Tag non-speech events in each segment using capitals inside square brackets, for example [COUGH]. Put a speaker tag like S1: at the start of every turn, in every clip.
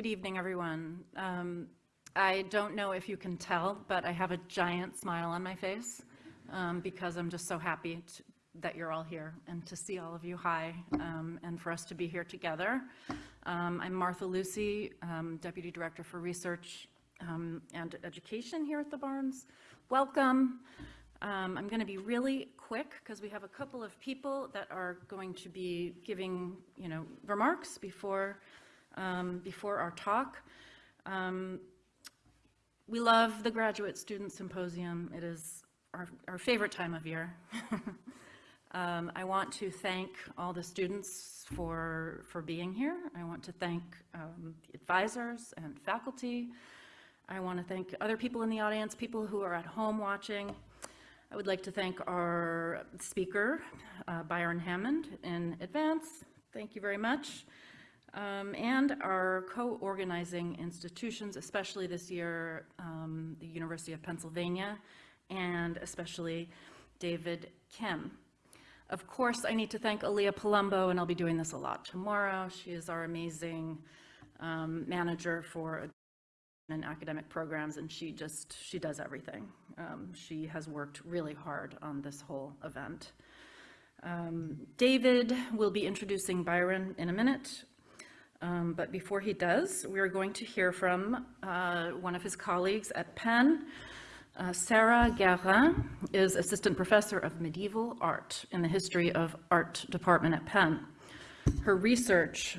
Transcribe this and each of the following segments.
S1: Good evening, everyone. Um, I don't know if you can tell, but I have a giant smile on my face um, because I'm just so happy to, that you're all here and to see all of you. Hi, um, and for us to be here together. Um, I'm Martha Lucy, um, Deputy Director for Research um, and Education here at the Barnes. Welcome. I'm going to be really quick because we have a couple of people that are going to be giving, you know, remarks before, um, before our talk. Um, we love the Graduate Student Symposium. It is our, our favorite time of year. [LAUGHS] Um, I want to thank all the students for, for being here. I want to thank um, the advisors and faculty. I want to thank other people in the audience, people who are at home watching. I would like to thank our speaker, uh, Byron Hamann, in advance. Thank you very much. Um, and our co-organizing institutions, especially this year, um, the University of Pennsylvania, and especially David Kim. Of course, I need to thank Aaliyah Palumbo, and I'll be doing this a lot tomorrow. She is our amazing um, manager for and academic programs, and she just, she does everything. Um, she has worked really hard on this whole event. Um, David will be introducing Byron in a minute, um, but before he does, we are going to hear from uh, one of his colleagues at Penn. Uh, Sarah Guerin is Assistant Professor of Medieval Art in the History of Art Department at Penn. Her research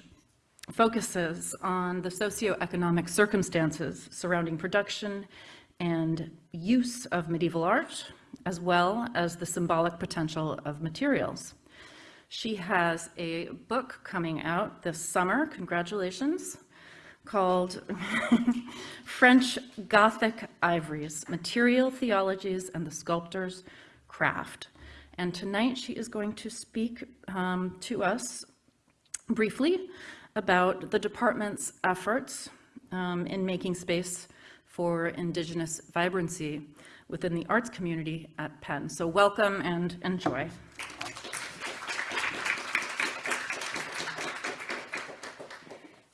S1: focuses on the socioeconomic circumstances surrounding production and use of medieval art, as well as the symbolic potential of materials. She has a book coming out this summer, congratulations, called [LAUGHS] French Gothic Ivories, Material Theologies and the Sculptor's Craft. And tonight she is going to speak um, to us briefly about the department's efforts um, in making space for Indigenous vibrancy within the arts community at Penn. So welcome and enjoy.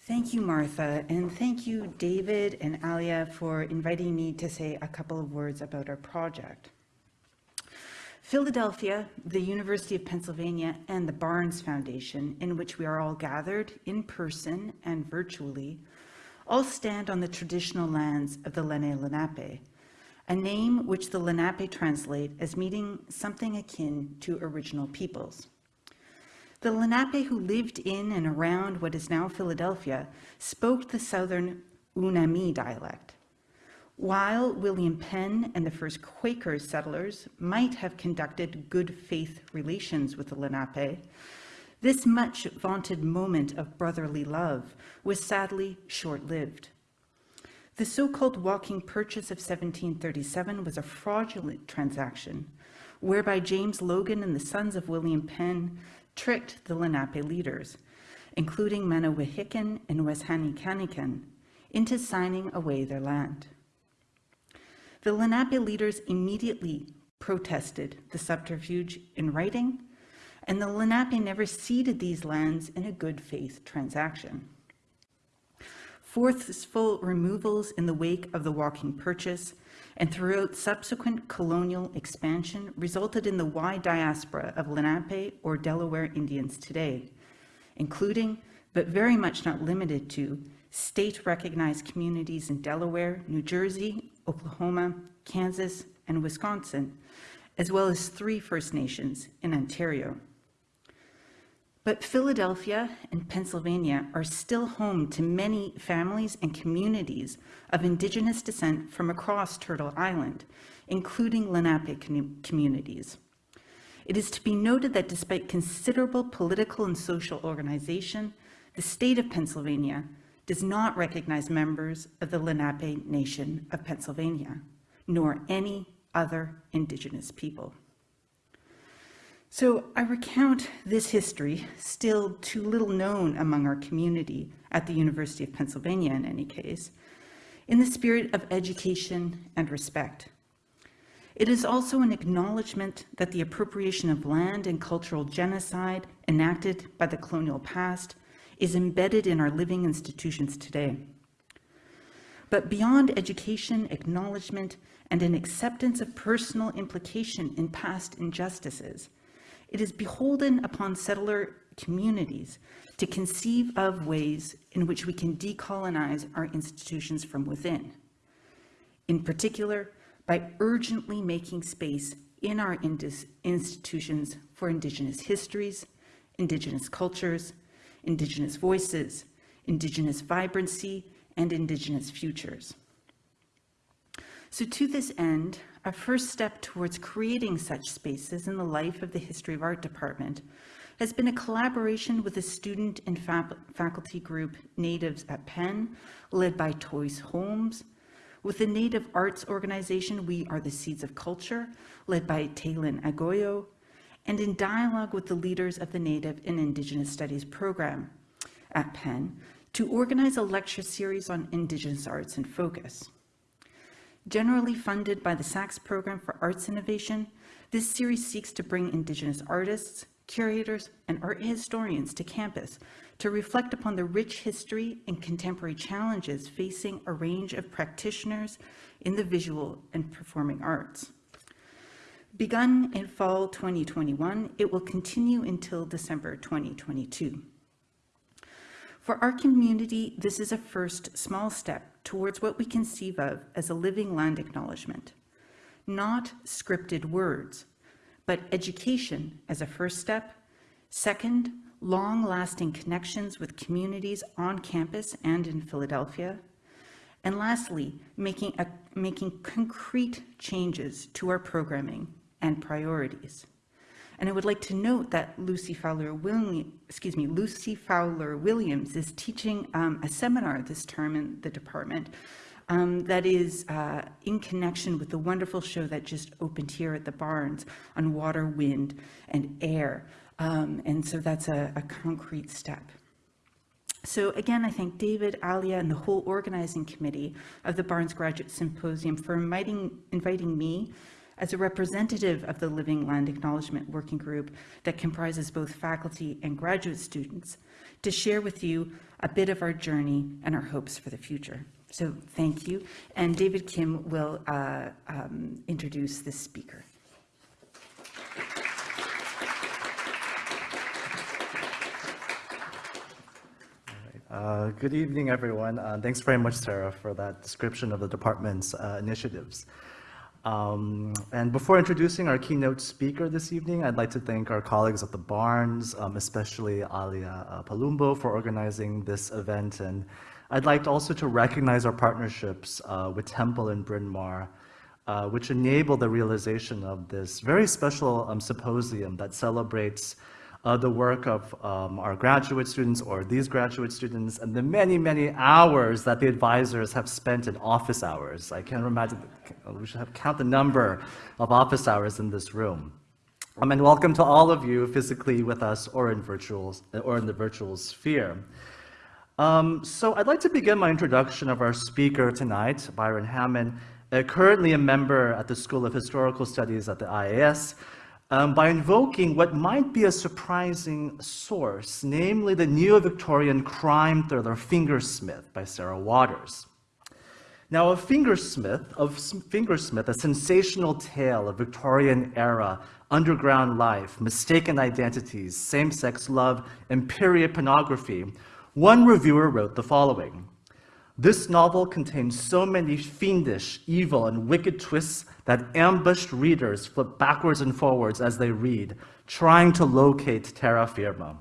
S2: Thank you, Martha, and thank you, David and Alia, for inviting me to say a couple of words about our project. Philadelphia, the University of Pennsylvania, and the Barnes Foundation, in which we are all gathered in person and virtually, all stand on the traditional lands of the Lenni Lenape, a name which the Lenape translate as meaning something akin to original peoples. The Lenape who lived in and around what is now Philadelphia spoke the southern Unami dialect, while William Penn and the first Quaker settlers might have conducted good faith relations with the Lenape, this much vaunted moment of brotherly love was sadly short-lived. The so-called walking purchase of 1737 was a fraudulent transaction whereby James Logan and the sons of William Penn tricked the Lenape leaders, including Manawahikon and Weshanikanekon, into signing away their land. The Lenape leaders immediately protested the subterfuge in writing, and the Lenape never ceded these lands in a good faith transaction. Forceful removals in the wake of the walking purchase and throughout subsequent colonial expansion resulted in the wide diaspora of Lenape or Delaware Indians today, including, but very much not limited to, state-recognized communities in Delaware, New Jersey, Oklahoma, Kansas, and Wisconsin, as well as three First Nations in Ontario. But Philadelphia and Pennsylvania are still home to many families and communities of Indigenous descent from across Turtle Island, including Lenape communities. It is to be noted that despite considerable political and social organization, the state of Pennsylvania does not recognize members of the Lenape Nation of Pennsylvania, nor any other Indigenous people. So I recount this history, still too little known among our community at the University of Pennsylvania in any case, in the spirit of education and respect. It is also an acknowledgement that the appropriation of land and cultural genocide enacted by the colonial past is embedded in our living institutions today. But beyond education, acknowledgement, and an acceptance of personal implication in past injustices, it is beholden upon settler communities to conceive of ways in which we can decolonize our institutions from within. In particular, by urgently making space in our institutions for Indigenous histories, Indigenous cultures, Indigenous voices, Indigenous vibrancy, and Indigenous futures. So to this end, a first step towards creating such spaces in the life of the History of Art Department has been a collaboration with a student and fac- faculty group, Natives at Penn, led by Toys Holmes, with the Native Arts Organization, We Are the Seeds of Culture, led by Tailinh Agoyo, and in dialogue with the leaders of the Native and Indigenous Studies program at Penn to organize a lecture series on Indigenous arts and focus. Generally funded by the Sachs Program for Arts Innovation, this series seeks to bring Indigenous artists, curators, and art historians to campus to reflect upon the rich history and contemporary challenges facing a range of practitioners in the visual and performing arts. Begun in fall 2021, it will continue until December 2022. For our community, this is a first small step towards what we conceive of as a living land acknowledgement. Not scripted words, but education as a first step. Second, long-lasting connections with communities on campus and in Philadelphia. And lastly, making, a, making concrete changes to our programming and priorities. And I would like to note that Lucy Fowler Williams, excuse me, Lucy Fowler Williams is teaching um, a seminar this term in the department um, that is uh, in connection with the wonderful show that just opened here at the Barnes on water, wind, and air. Um, and so that's a, a concrete step. So again, I thank David, Alia, and the whole organizing committee of the Barnes Graduate Symposium for inviting, inviting me as a representative of the Living Land Acknowledgement Working Group that comprises both faculty and graduate students to share with you a bit of our journey and our hopes for the future. So thank you. And David Kim will uh, um, introduce this speaker.
S3: Uh, Good evening, everyone. Uh, Thanks very much, Sarah, for that description of the department's uh, initiatives. Um, And before introducing our keynote speaker this evening, I'd like to thank our colleagues at the Barnes, um, especially Alia uh, Palumbo, for organizing this event. And I'd like also to recognize our partnerships uh, with Temple and Bryn Mawr, uh, which enable the realization of this very special um, symposium that celebrates uh, the work of um, our graduate students or these graduate students and the many, many hours that the advisors have spent in office hours. I can't imagine, we should have count the number of office hours in this room. Um, and welcome to all of you physically with us or in, virtual, or in the virtual sphere. Um, so I'd like to begin my introduction of our speaker tonight, Byron Hamann, uh, currently a member at the School of Historical Studies at the IAS, um, by invoking what might be a surprising source, namely the neo-Victorian crime thriller Fingersmith by Sarah Waters. Now, of Fingersmith, of Fingersmith, a sensational tale of Victorian-era underground life, mistaken identities, same-sex love, and period pornography, one reviewer wrote the following. This novel contains so many fiendish, evil, and wicked twists that ambushed readers flip backwards and forwards as they read, trying to locate terra firma.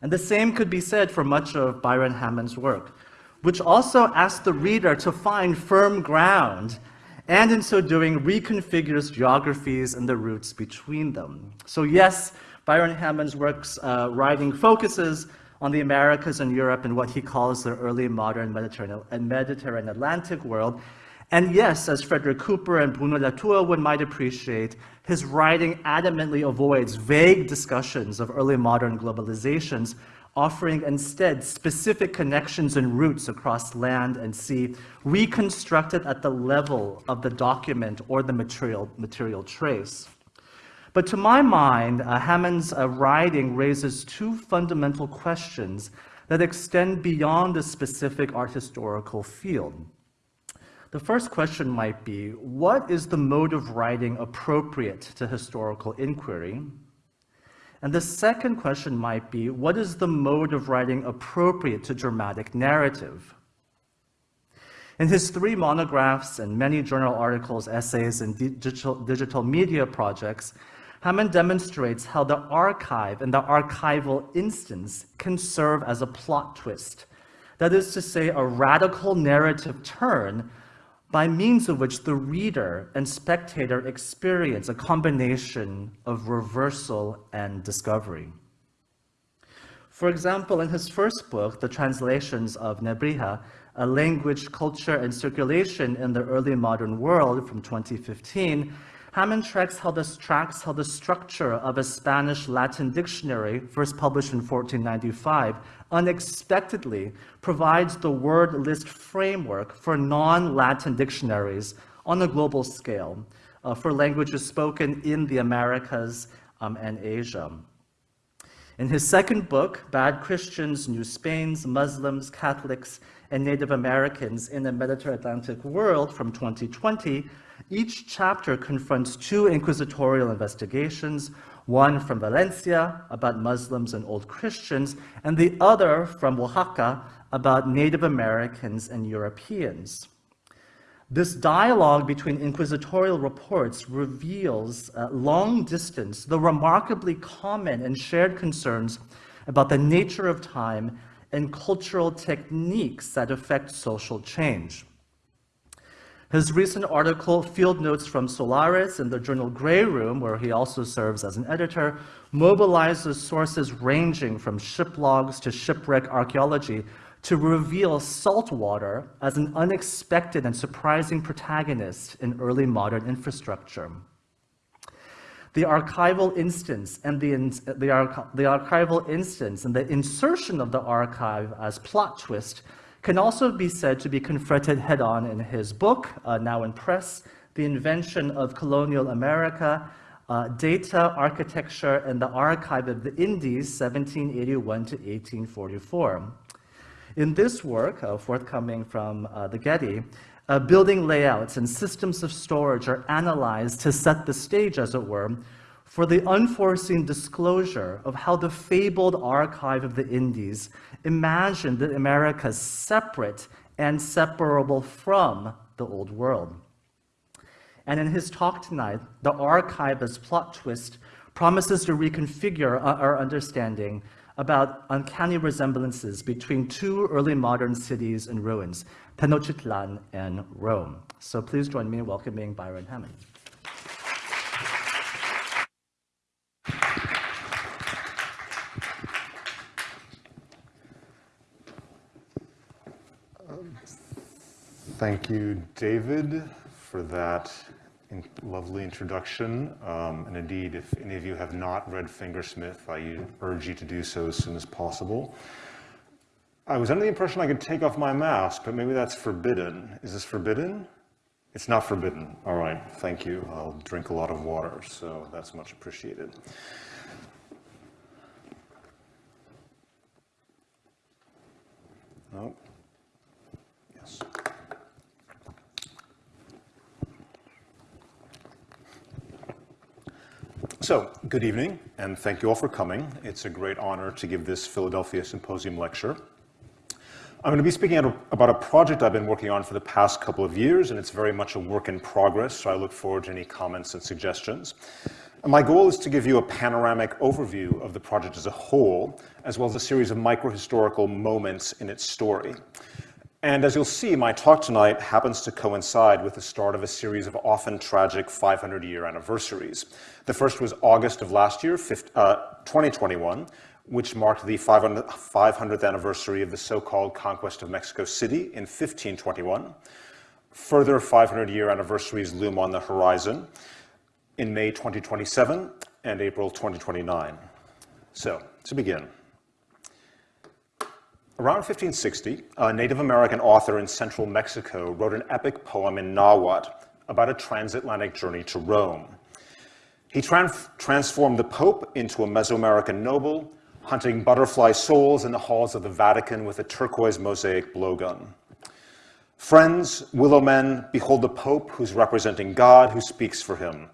S3: And the same could be said for much of Byron Hamann's work, which also asks the reader to find firm ground, and in so doing reconfigures geographies and the routes between them. So yes, Byron Hamann's work's uh, writing focuses on the Americas and Europe and what he calls the early modern Mediterranean and Mediterranean Atlantic world. And yes, as Frederick Cooper and Bruno Latour would might appreciate, his writing adamantly avoids vague discussions of early modern globalizations, offering instead specific connections and routes across land and sea, reconstructed at the level of the document or the material, material trace. But to my mind, uh, Hamann's uh, writing raises two fundamental questions that extend beyond the specific art historical field. The first question might be, what is the mode of writing appropriate to historical inquiry? And the second question might be, what is the mode of writing appropriate to dramatic narrative? In his three monographs and many journal articles, essays, and digital, digital media projects, Hamann demonstrates how the archive and the archival instance can serve as a plot twist. That is to say, a radical narrative turn by means of which the reader and spectator experience a combination of reversal and discovery. For example, in his first book, The Translations of Nebrija, a language, culture, and circulation in the early modern world from 2015, Hamann tracks how, the, tracks how the structure of a Spanish Latin dictionary, first published in 1495, unexpectedly provides the word list framework for non-Latin dictionaries on a global scale uh, for languages spoken in the Americas um, and Asia. In his second book, Bad Christians, New Spains, Muslims, Catholics, and Native Americans in the Mediterranean World from 2020, each chapter confronts two inquisitorial investigations, one from Valencia about Muslims and Old Christians, and the other from Oaxaca about Native Americans and Europeans. This dialogue between inquisitorial reports reveals uh, long distance, the remarkably common and shared concerns about the nature of time and cultural techniques that affect social change. His recent article, Field Notes from Solaris, in the journal Grey Room, where he also serves as an editor, mobilizes sources ranging from ship logs to shipwreck archaeology to reveal saltwater as an unexpected and surprising protagonist in early modern infrastructure. The archival instance and the, the, the archival instance and the insertion of the archive as plot twist can also be said to be confronted head-on in his book, uh, now in press, The Invention of Colonial America, uh, Data, Architecture, and the Archive of the Indies, 1781 to 1844. In this work, uh, forthcoming from uh, the Getty, building layouts and systems of storage are analyzed to set the stage, as it were, for the unforeseen disclosure of how the fabled archive of the Indies imagined the Americas separate and separable from the old world. And in his talk tonight, the archive as plot twist promises to reconfigure our understanding about uncanny resemblances between two early modern cities in ruins, Tenochtitlan and Rome. So please join me in welcoming Byron Hamann.
S4: Thank you, David, for that in lovely introduction. Um, and indeed, if any of you have not read Fingersmith, I urge you to do so as soon as possible. I was under the impression I could take off my mask, but maybe that's forbidden. Is this forbidden? It's not forbidden. All right, thank you. I'll drink a lot of water, so that's much appreciated. Oh, yes. So, good evening, and thank you all for coming. It's a great honor to give this Philadelphia Symposium lecture. I'm going to be speaking about a project I've been working on for the past couple of years, and it's very much a work in progress, so I look forward to any comments and suggestions. My goal is to give you a panoramic overview of the project as a whole, as well as a series of microhistorical moments in its story. And as you'll see, my talk tonight happens to coincide with the start of a series of often tragic 500-year anniversaries. The first was August of last year, uh, 2021, which marked the 500th anniversary of the so-called conquest of Mexico City in 1521. Further 500-year anniversaries loom on the horizon in May 2027 and April 2029. So, to begin. Around 1560, a Native American author in central Mexico wrote an epic poem in Nahuatl about a transatlantic journey to Rome. He transformed the Pope into a Mesoamerican noble, hunting butterfly souls in the halls of the Vatican with a turquoise mosaic blowgun. Friends, willow men, behold the Pope who's representing God who speaks for him.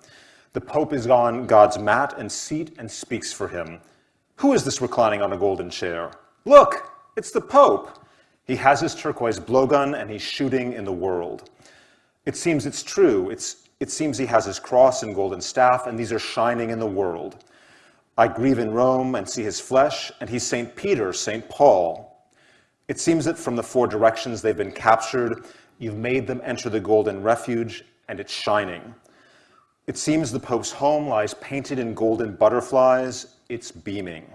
S4: The Pope is on God's mat and seat and speaks for him. Who is this reclining on a golden chair? Look, it's the Pope. He has his turquoise blowgun and he's shooting in the world. It seems it's true. It's, it seems he has his cross and golden staff, and these are shining in the world. I grieve in Rome and see his flesh, and he's St. Peter, St. Paul. It seems that from the four directions they've been captured, you've made them enter the golden refuge, and it's shining. It seems the Pope's home lies painted in golden butterflies, it's beaming.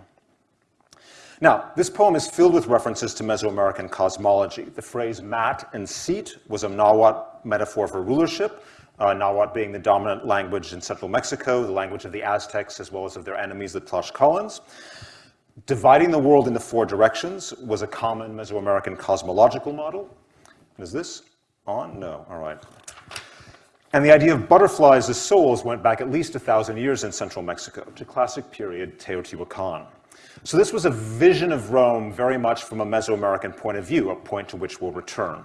S4: Now, this poem is filled with references to Mesoamerican cosmology. The phrase mat and seat was a Nahuatl metaphor for rulership, uh, Nahuatl being the dominant language in central Mexico, the language of the Aztecs, as well as of their enemies, the Tlaxcalans. Dividing the world into four directions was a common Mesoamerican cosmological model. Is this on? No, all right. And the idea of butterflies as souls went back at least a thousand years in central Mexico to classic period Teotihuacan. So this was a vision of Rome very much from a Mesoamerican point of view, a point to which we'll return.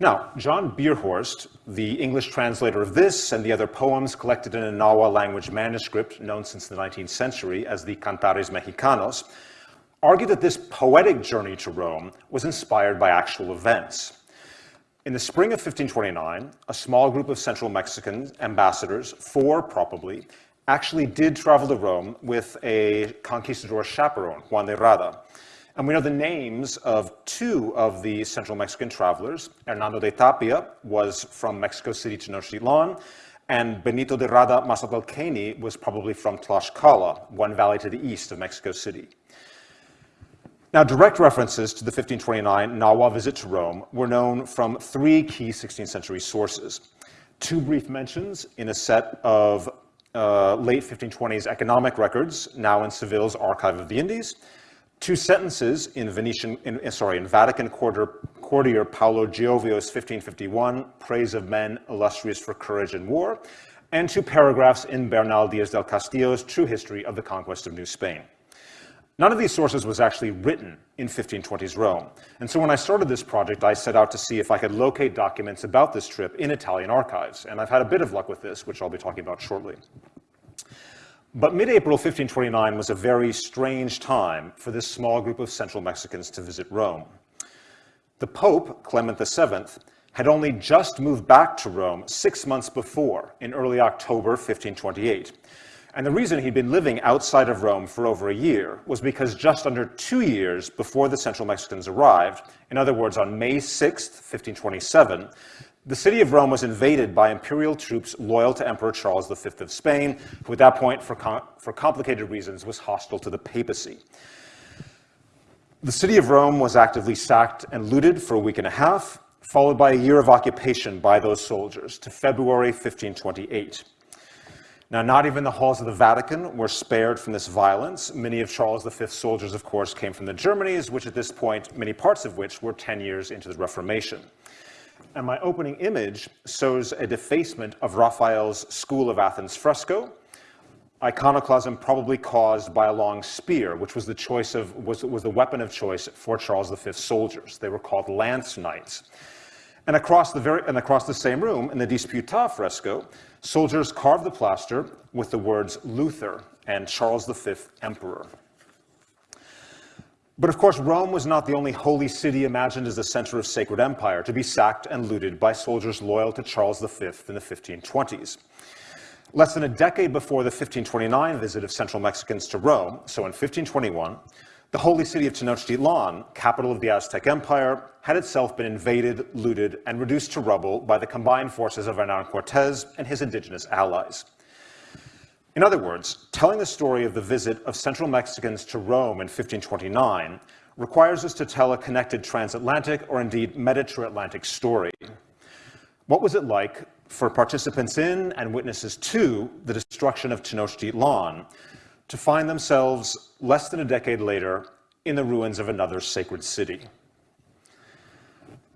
S4: Now, John Bierhorst, the English translator of this and the other poems collected in a Nahua language manuscript known since the 19th century as the Cantares Mexicanos, argued that this poetic journey to Rome was inspired by actual events. In the spring of 1529, a small group of Central Mexican ambassadors, four probably, actually did travel to Rome with a conquistador chaperone, Juan de Rada. And we know the names of two of the Central Mexican travelers. Hernando de Tapia was from Mexico City Tenochtitlan, and Benito de Rada Mazatlalqueñi was probably from Tlaxcala, one valley to the east of Mexico City. Now, direct references to the 1529 Nahua visit to Rome were known from three key 16th century sources. Two brief mentions in a set of uh, late 1520s economic records, now in Seville's Archive of the Indies, two sentences in Venetian, in, sorry, in Vatican courtier, courtier Paolo Giovio's 1551, praise of men illustrious for courage in war, and two paragraphs in Bernal Diaz del Castillo's True History of the Conquest of New Spain. None of these sources was actually written in 1520s Rome. And so when I started this project, I set out to see if I could locate documents about this trip in Italian archives. And I've had a bit of luck with this, which I'll be talking about shortly. But mid-April 1529 was a very strange time for this small group of Central Mexicans to visit Rome. The Pope, Clement VII, had only just moved back to Rome six months before, in early October 1528. And the reason he'd been living outside of Rome for over a year was because just under two years before the Central Mexicans arrived, in other words, on May 6, 1527, the city of Rome was invaded by imperial troops loyal to Emperor Charles V of Spain, who at that point, for, com for complicated reasons, was hostile to the papacy. The city of Rome was actively sacked and looted for a week and a half, followed by a year of occupation by those soldiers to February 1528. Now, not even the halls of the Vatican were spared from this violence. Many of Charles V's soldiers, of course, came from the Germanies, which at this point, many parts of which were 10 years into the Reformation. And my opening image shows a defacement of Raphael's School of Athens fresco, iconoclasm probably caused by a long spear, which was the choice of was, was the weapon of choice for Charles V's soldiers. They were called lance knights. And across the very and across the same room in the Disputa fresco, Soldiers carved the plaster with the words Luther and Charles V, Emperor. But of course, Rome was not the only holy city imagined as the center of sacred empire to be sacked and looted by soldiers loyal to Charles V in the 1520s. Less than a decade before the 1529 visit of Central Mexicans to Rome, so in 1521, the holy city of Tenochtitlan, capital of the Aztec Empire, had itself been invaded, looted, and reduced to rubble by the combined forces of Hernan Cortes and his indigenous allies. In other words, telling the story of the visit of Central Mexicans to Rome in 1529 requires us to tell a connected transatlantic or indeed Mediterranean story. What was it like for participants in and witnesses to the destruction of Tenochtitlan to find themselves less than a decade later in the ruins of another sacred city.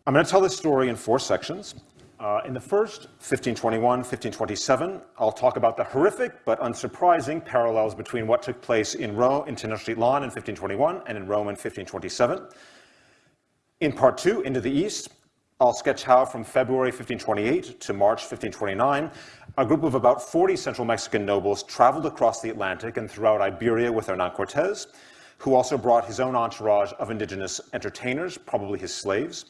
S4: I'm going to tell this story in four sections. Uh, in the first, 1521, 1527, I'll talk about the horrific but unsurprising parallels between what took place in Rome, in Tenochtitlan in 1521 and in Rome in 1527. In part two, Into the East, I'll sketch how from February 1528 to March 1529, a group of about 40 Central Mexican nobles traveled across the Atlantic and throughout Iberia with Hernan Cortes, who also brought his own entourage of indigenous entertainers, probably his slaves.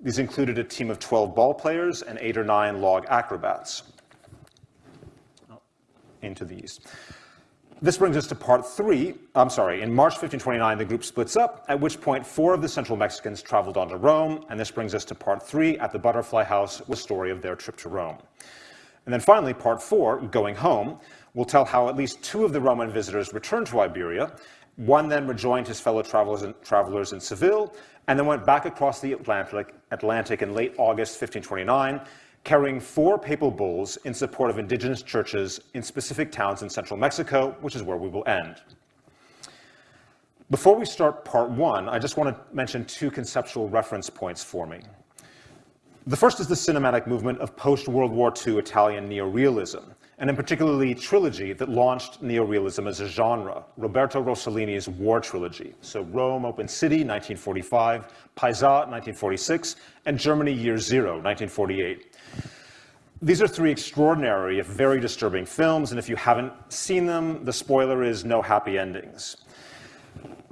S4: These included a team of 12 ball players and eight or nine log acrobats. Into the east. This brings us to part three. I'm sorry, in March 1529, the group splits up, at which point four of the Central Mexicans traveled on to Rome, and this brings us to part three at the Butterfly House with the story of their trip to Rome. And then finally, part four, Going Home, will tell how at least two of the Roman visitors returned to Iberia. One then rejoined his fellow travelers in, travelers in Seville, and then went back across the Atlantic, Atlantic in late August 1529, carrying four papal bulls in support of indigenous churches in specific towns in central Mexico, which is where we will end. Before we start part one, I just want to mention two conceptual reference points for me. The first is the cinematic movement of post-World War II Italian neorealism, and in particularly trilogy that launched neorealism as a genre, Roberto Rossellini's War Trilogy. So Rome, Open City, 1945, Paisà, 1946, and Germany Year Zero, 1948. These are three extraordinary, if very disturbing films, and if you haven't seen them, the spoiler is no happy endings.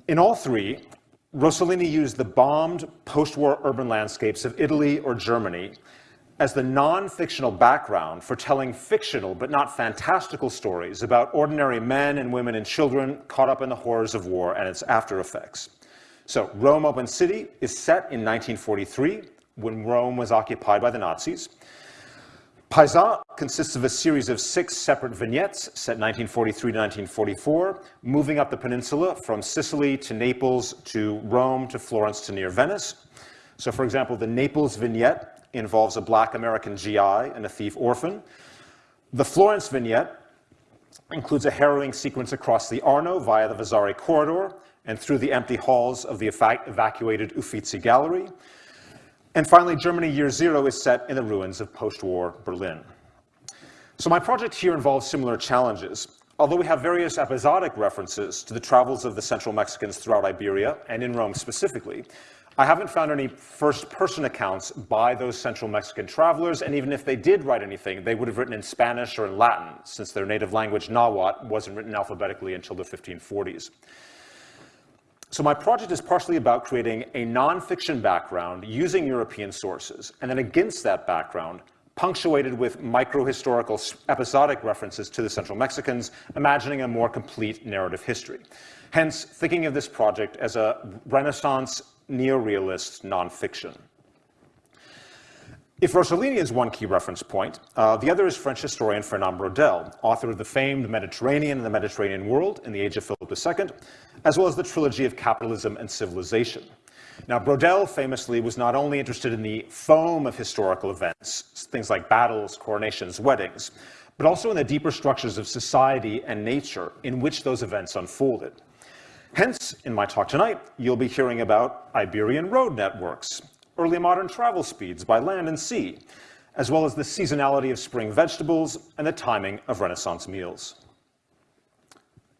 S4: In all three, Rossellini used the bombed post-war urban landscapes of Italy or Germany as the non-fictional background for telling fictional but not fantastical stories about ordinary men and women and children caught up in the horrors of war and its after effects. So Rome Open City is set in 1943 when Rome was occupied by the Nazis. Paisà consists of a series of six separate vignettes set 1943 to 1944, moving up the peninsula from Sicily to Naples to Rome to Florence to near Venice. So for example, the Naples vignette involves a black American GI and a thief orphan. The Florence vignette includes a harrowing sequence across the Arno via the Vasari corridor and through the empty halls of the evacuated Uffizi Gallery. And finally, Germany Year Zero is set in the ruins of post-war Berlin. So my project here involves similar challenges. Although we have various episodic references to the travels of the Central Mexicans throughout Iberia, and in Rome specifically, I haven't found any first-person accounts by those Central Mexican travelers, and even if they did write anything, they would have written in Spanish or in Latin, since their native language, Nahuatl, wasn't written alphabetically until the 1540s. So my project is partially about creating a nonfiction background using European sources, and then against that background, punctuated with micro-historical episodic references to the Central Mexicans, imagining a more complete narrative history. Hence, thinking of this project as a Renaissance neorealist nonfiction. If Rossellini is one key reference point, uh, the other is French historian Fernand Braudel, author of the famed Mediterranean and the Mediterranean World in the Age of Philip II, as well as the trilogy of Capitalism and Civilization. Now, Braudel famously was not only interested in the foam of historical events, things like battles, coronations, weddings, but also in the deeper structures of society and nature in which those events unfolded. Hence, in my talk tonight, you'll be hearing about Iberian road networks, early modern travel speeds by land and sea, as well as the seasonality of spring vegetables and the timing of Renaissance meals.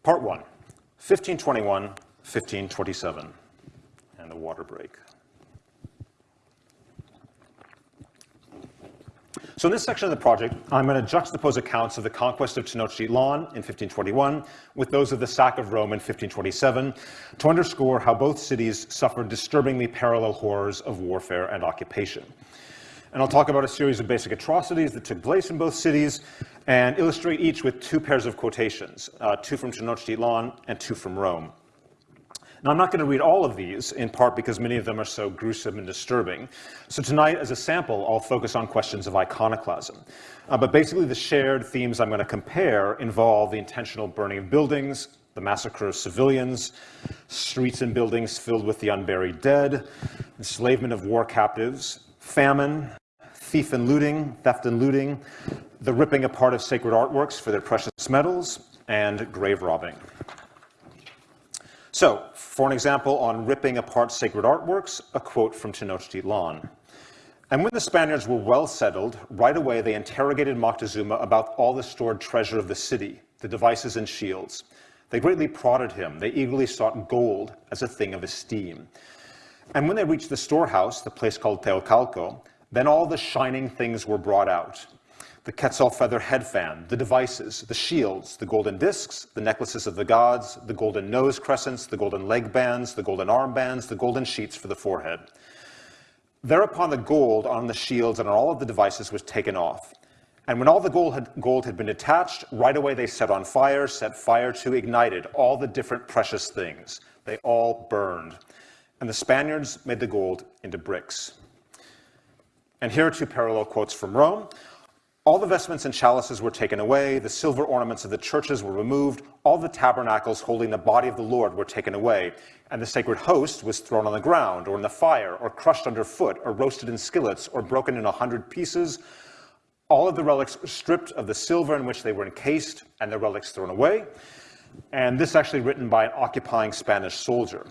S4: Part 1, 1521, 1527, and the water break. So in this section of the project, I'm going to juxtapose accounts of the conquest of Tenochtitlan in 1521 with those of the sack of Rome in 1527 to underscore how both cities suffered disturbingly parallel horrors of warfare and occupation. And I'll talk about a series of basic atrocities that took place in both cities and illustrate each with two pairs of quotations, uh, two from Tenochtitlan and two from Rome. Now, I'm not going to read all of these, in part because many of them are so gruesome and disturbing. So tonight, as a sample, I'll focus on questions of iconoclasm. Uh, but basically, the shared themes I'm going to compare involve the intentional burning of buildings, the massacre of civilians, streets and buildings filled with the unburied dead, enslavement of war captives, famine, thief and looting, theft and looting, the ripping apart of sacred artworks for their precious metals, and grave robbing. So, for an example on ripping apart sacred artworks, a quote from Tenochtitlan. And when the Spaniards were well settled, right away they interrogated Moctezuma about all the stored treasure of the city, the devices and shields. They greatly prodded him. They eagerly sought gold as a thing of esteem. And when they reached the storehouse, the place called Teocalco, then all the shining things were brought out. The quetzal feather head fan, the devices, the shields, the golden discs, the necklaces of the gods, the golden nose crescents, the golden leg bands, the golden arm bands, the golden sheets for the forehead. Thereupon the gold on the shields and on all of the devices was taken off. And when all the gold had, gold had been detached, right away they set on fire, set fire to, ignited all the different precious things. They all burned. And the Spaniards made the gold into bricks. And here are two parallel quotes from Rome. All the vestments and chalices were taken away, the silver ornaments of the churches were removed, all the tabernacles holding the body of the Lord were taken away, and the sacred host was thrown on the ground, or in the fire, or crushed underfoot, or roasted in skillets, or broken in a hundred pieces. All of the relics were stripped of the silver in which they were encased, and the relics thrown away. And this actually written by an occupying Spanish soldier.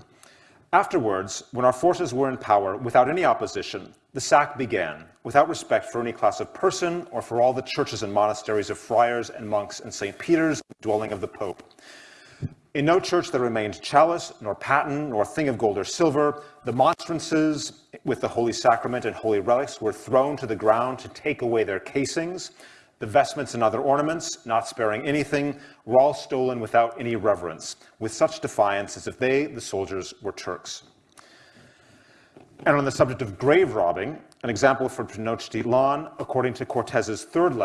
S4: Afterwards, when our forces were in power without any opposition, the sack began, without respect for any class of person or for all the churches and monasteries of friars and monks in St. Peter's, dwelling of the Pope. In no church there remained chalice, nor paten, nor thing of gold or silver. The monstrances with the Holy Sacrament and holy relics were thrown to the ground to take away their casings. The vestments and other ornaments, not sparing anything, were all stolen without any reverence, with such defiance as if they, the soldiers, were Turks. And on the subject of grave robbing, an example from Tenochtitlan, according to Cortez's third,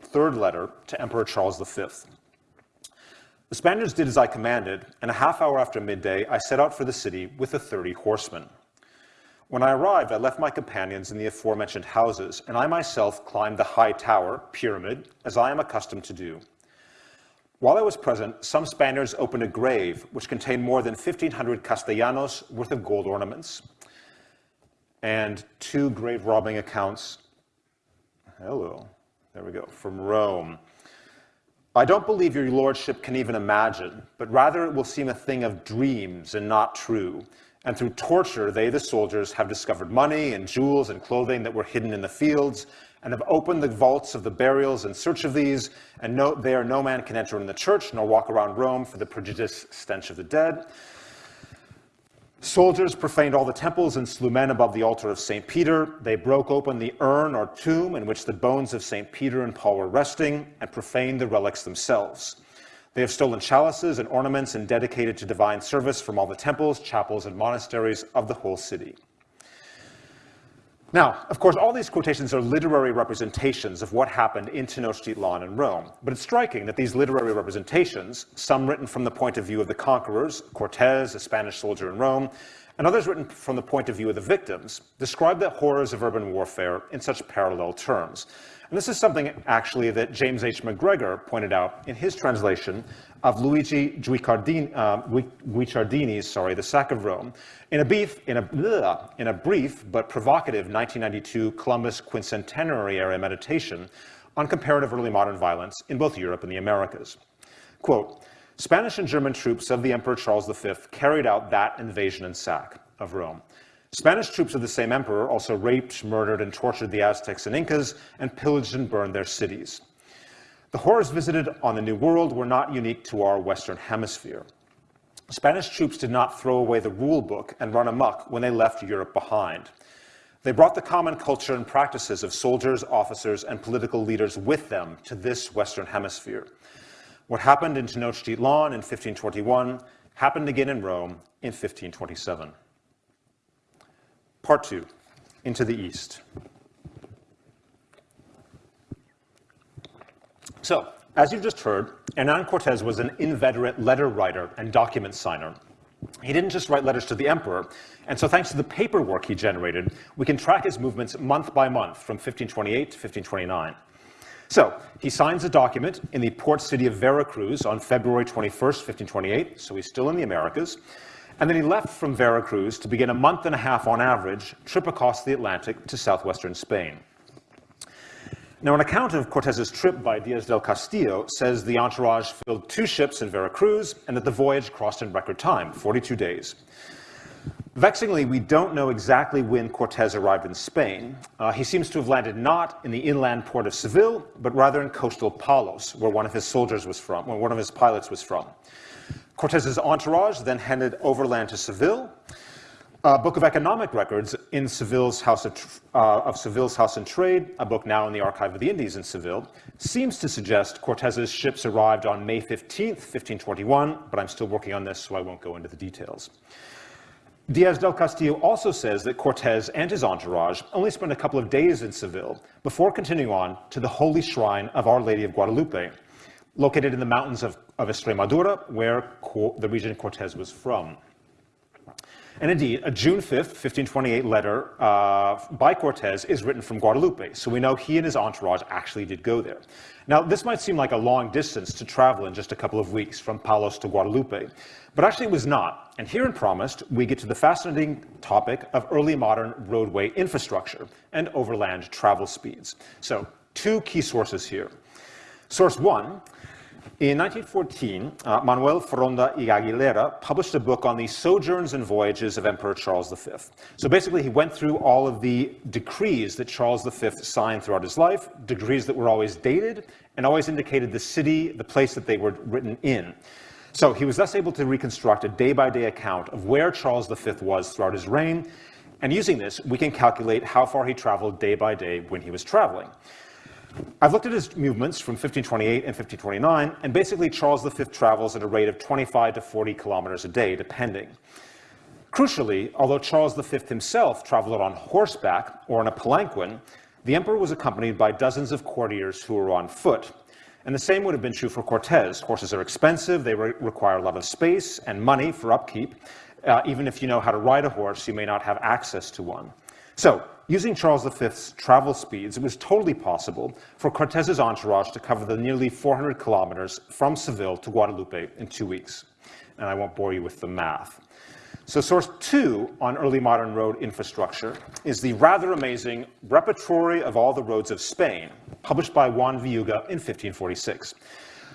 S4: third letter to Emperor Charles V. The Spaniards did as I commanded, and a half hour after midday, I set out for the city with the thirty horsemen. When I arrived, I left my companions in the aforementioned houses, and I myself climbed the high tower, pyramid, as I am accustomed to do. While I was present, some Spaniards opened a grave which contained more than 1,500 castellanos worth of gold ornaments, and two grave robbing accounts. Hello, there we go, from Rome. I don't believe your lordship can even imagine, but rather it will seem a thing of dreams and not true. And through torture, they, the soldiers, have discovered money and jewels and clothing that were hidden in the fields, and have opened the vaults of the burials in search of these, and no, there no man can enter in the church, nor walk around Rome for the prodigious stench of the dead. Soldiers profaned all the temples and slew men above the altar of St. Peter. They broke open the urn or tomb in which the bones of St. Peter and Paul were resting and profaned the relics themselves. They have stolen chalices and ornaments and dedicated to divine service from all the temples, chapels, and monasteries of the whole city. Now, of course, all these quotations are literary representations of what happened in Tenochtitlan and Rome, but it's striking that these literary representations, some written from the point of view of the conquerors, Cortez, a Spanish soldier in Rome, and others written from the point of view of the victims, describe the horrors of urban warfare in such parallel terms. And this is something actually that James H. McGregor pointed out in his translation of Luigi Guicciardini, uh, Guicciardini's, sorry, The Sack of Rome, in a, beef, in, a, bleh, in a brief but provocative 1992 Columbus quincentenary era meditation on comparative early modern violence in both Europe and the Americas. Quote, Spanish and German troops of the Emperor Charles V carried out that invasion and sack of Rome. Spanish troops of the same emperor also raped, murdered, and tortured the Aztecs and Incas and pillaged and burned their cities. The horrors visited on the New World were not unique to our Western Hemisphere. Spanish troops did not throw away the rule book and run amok when they left Europe behind. They brought the common culture and practices of soldiers, officers, and political leaders with them to this Western Hemisphere. What happened in Tenochtitlan in 1521 happened again in Rome in 1527. Part two, into the East. So, as you've just heard, Hernan Cortez was an inveterate letter writer and document signer. He didn't just write letters to the emperor, and so thanks to the paperwork he generated, we can track his movements month by month from 1528 to 1529. So he signs a document in the port city of Veracruz on February 21st, 1528, so he's still in the Americas. And then he left from Veracruz to begin a month and a half on average trip across the Atlantic to southwestern Spain. Now, an account of Cortez's trip by Diaz del Castillo says the entourage filled two ships in Veracruz and that the voyage crossed in record time, 42 days. Vexingly, we don't know exactly when Cortez arrived in Spain. Uh, he seems to have landed not in the inland port of Seville, but rather in coastal Palos, where one of his soldiers was from, where one of his pilots was from. Cortez's entourage then headed overland to Seville. A book of economic records in Seville's House of, uh, of Seville's House and Trade, a book now in the Archive of the Indies in Seville, seems to suggest Cortez's ships arrived on May 15th, 1521, but I'm still working on this, so I won't go into the details. Diaz del Castillo also says that Cortez and his entourage only spent a couple of days in Seville before continuing on to the holy shrine of Our Lady of Guadalupe, located in the mountains of, of Extremadura, where the region Cortez was from. And indeed, a June 5th, 1528 letter uh, by Cortez is written from Guadalupe, so we know he and his entourage actually did go there. Now, this might seem like a long distance to travel in just a couple of weeks from Palos to Guadalupe, but actually it was not. And here in Promised, we get to the fascinating topic of early modern roadway infrastructure and overland travel speeds. So, two key sources here. Source one in 1914, uh, Manuel Foronda y Aguilera published a book on the sojourns and voyages of Emperor Charles V. So basically, he went through all of the decrees that Charles V signed throughout his life, decrees that were always dated and always indicated the city, the place that they were written in. So he was thus able to reconstruct a day-by-day -day account of where Charles V was throughout his reign, and using this, we can calculate how far he traveled day by day when he was traveling. I've looked at his movements from 1528 and 1529, and basically Charles V travels at a rate of 25 to 40 kilometers a day, depending. Crucially, although Charles V himself traveled on horseback or in a palanquin, the emperor was accompanied by dozens of courtiers who were on foot. And the same would have been true for Cortez. Horses are expensive, they re require a lot of space and money for upkeep. Uh, even if you know how to ride a horse, you may not have access to one. So, using Charles V's travel speeds, it was totally possible for Cortez's entourage to cover the nearly 400 kilometers from Seville to Guadalupe in two weeks. And I won't bore you with the math. So source two on early modern road infrastructure is the rather amazing Repertory of All the Roads of Spain, published by Juan Villuga in 1546.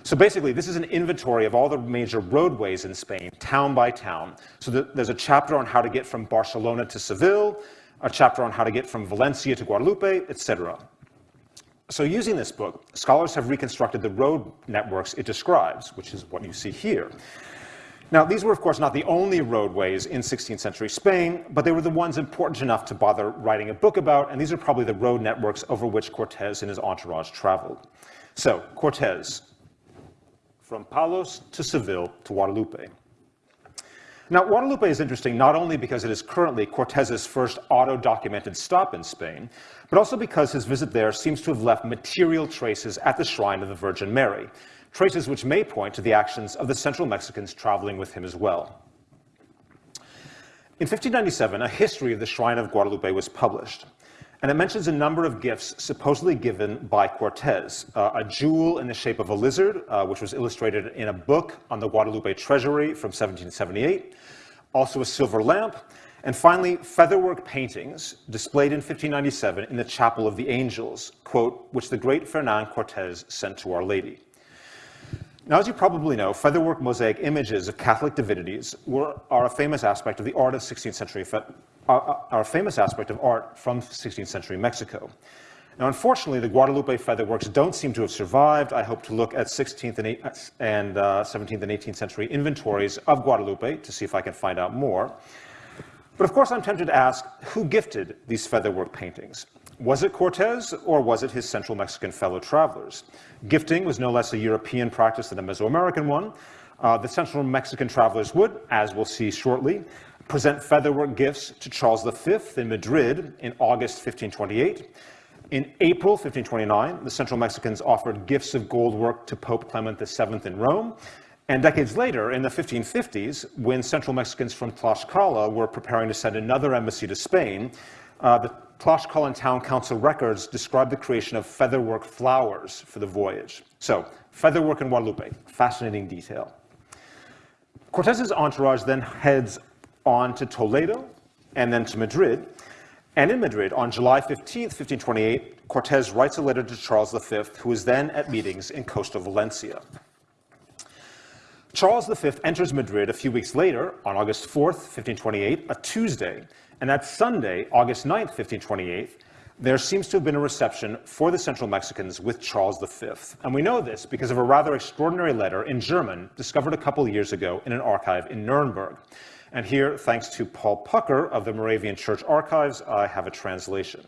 S4: So basically, this is an inventory of all the major roadways in Spain, town by town. So there's a chapter on how to get from Barcelona to Seville, a chapter on how to get from Valencia to Guadalupe, etc. So using this book, scholars have reconstructed the road networks it describes, which is what you see here. Now, these were, of course, not the only roadways in 16th century Spain, but they were the ones important enough to bother writing a book about, and these are probably the road networks over which Cortez and his entourage traveled. So, Cortez, from Palos to Seville to Guadalupe. Now, Guadalupe is interesting not only because it is currently Cortez's first auto-documented stop in Spain, but also because his visit there seems to have left material traces at the shrine of the Virgin Mary, traces which may point to the actions of the Central Mexicans traveling with him as well. In 1597, a history of the Shrine of Guadalupe was published, and it mentions a number of gifts supposedly given by Cortez. Uh, a jewel in the shape of a lizard, uh, which was illustrated in a book on the Guadalupe treasury from 1778, also a silver lamp, and finally, featherwork paintings displayed in 1597 in the Chapel of the Angels, quote, which the great Fernan Cortez sent to Our Lady. Now, as you probably know, featherwork mosaic images of Catholic divinities were, are a famous aspect of the art of 16th century, are a famous aspect of art from 16th century Mexico. Now, unfortunately, the Guadalupe featherworks don't seem to have survived. I hope to look at 16th and, 8th and uh, 17th and 18th century inventories of Guadalupe to see if I can find out more. But of course, I'm tempted to ask, who gifted these featherwork paintings? Was it Cortez, or was it his Central Mexican fellow travelers? Gifting was no less a European practice than a Mesoamerican one. Uh, the Central Mexican travelers would, as we'll see shortly, present featherwork gifts to Charles V in Madrid in August 1528, in April 1529, the Central Mexicans offered gifts of gold work to Pope Clement VII in Rome. And decades later, in the 1550s, when Central Mexicans from Tlaxcala were preparing to send another embassy to Spain, uh, the Tlaxcalan Town Council records describe the creation of featherwork flowers for the voyage. So, featherwork in Guadalupe, fascinating detail. Cortez's entourage then heads on to Toledo and then to Madrid, and in Madrid, on July 15, 1528, Cortez writes a letter to Charles V, who is then at meetings in coastal Valencia. Charles V enters Madrid a few weeks later, on August 4th, 1528, a Tuesday, and that Sunday, August 9th, 1528, there seems to have been a reception for the Central Mexicans with Charles V. And we know this because of a rather extraordinary letter in German discovered a couple years ago in an archive in Nuremberg. And here, thanks to Paul Peucker of the Moravian Church Archives, I have a translation.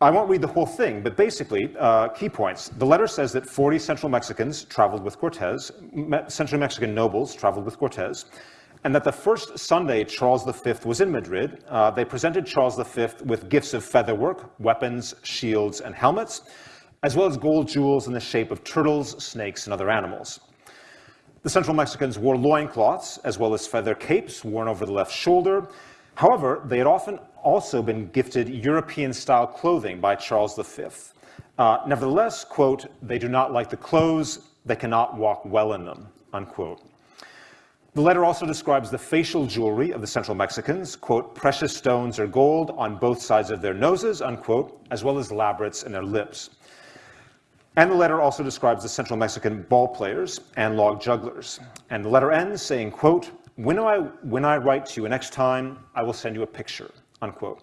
S4: I won't read the whole thing, but basically, uh, key points. The letter says that 40 Central Mexicans traveled with Cortez, Me Central Mexican nobles traveled with Cortez, and that the first Sunday Charles V was in Madrid, uh, they presented Charles V with gifts of featherwork, weapons, shields, and helmets, as well as gold jewels in the shape of turtles, snakes, and other animals. The Central Mexicans wore loincloths, as well as feather capes worn over the left shoulder. However, they had often also been gifted European-style clothing by Charles V. Uh, nevertheless, quote, they do not like the clothes, they cannot walk well in them, unquote. The letter also describes the facial jewelry of the Central Mexicans, quote, precious stones or gold on both sides of their noses, unquote, as well as labrets in their lips. And the letter also describes the Central Mexican ball players and log jugglers. And the letter ends saying, quote, when I, when I write to you next time, I will send you a picture, unquote.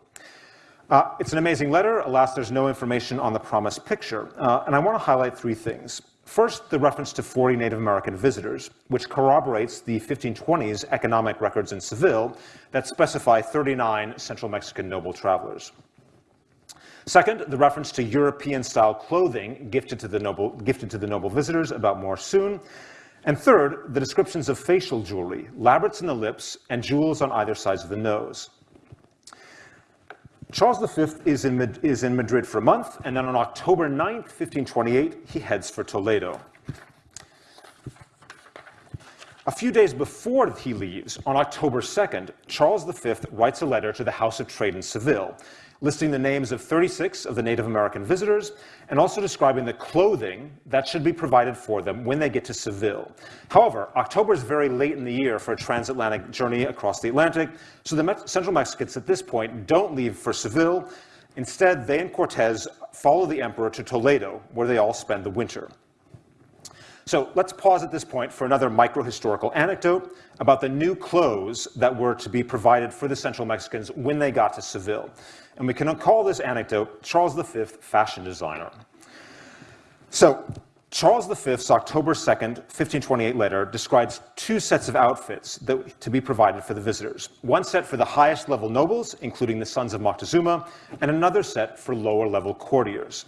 S4: Uh, it's an amazing letter. Alas, there's no information on the promised picture. Uh, and I want to highlight three things. First, the reference to 40 Native American visitors, which corroborates the 1520s economic records in Seville that specify 39 Central Mexican noble travelers. Second, the reference to European-style clothing gifted to, the noble, gifted to the noble visitors, about more soon. And third, the descriptions of facial jewelry, labrets in the lips, and jewels on either sides of the nose. Charles V is in, is in Madrid for a month, and then on October 9th, 1528, he heads for Toledo. A few days before he leaves, on October 2nd, Charles V writes a letter to the House of Trade in Seville, listing the names of 36 of the Native American visitors and also describing the clothing that should be provided for them when they get to Seville. However, October is very late in the year for a transatlantic journey across the Atlantic, so the Central Mexicans at this point don't leave for Seville. Instead, they and Cortez follow the emperor to Toledo, where they all spend the winter. So let's pause at this point for another micro-historical anecdote about the new clothes that were to be provided for the Central Mexicans when they got to Seville. And we can call this anecdote Charles V, fashion designer. So Charles V's October 2nd, 1528 letter describes two sets of outfits that, to be provided for the visitors. One set for the highest level nobles, including the sons of Moctezuma, and another set for lower level courtiers.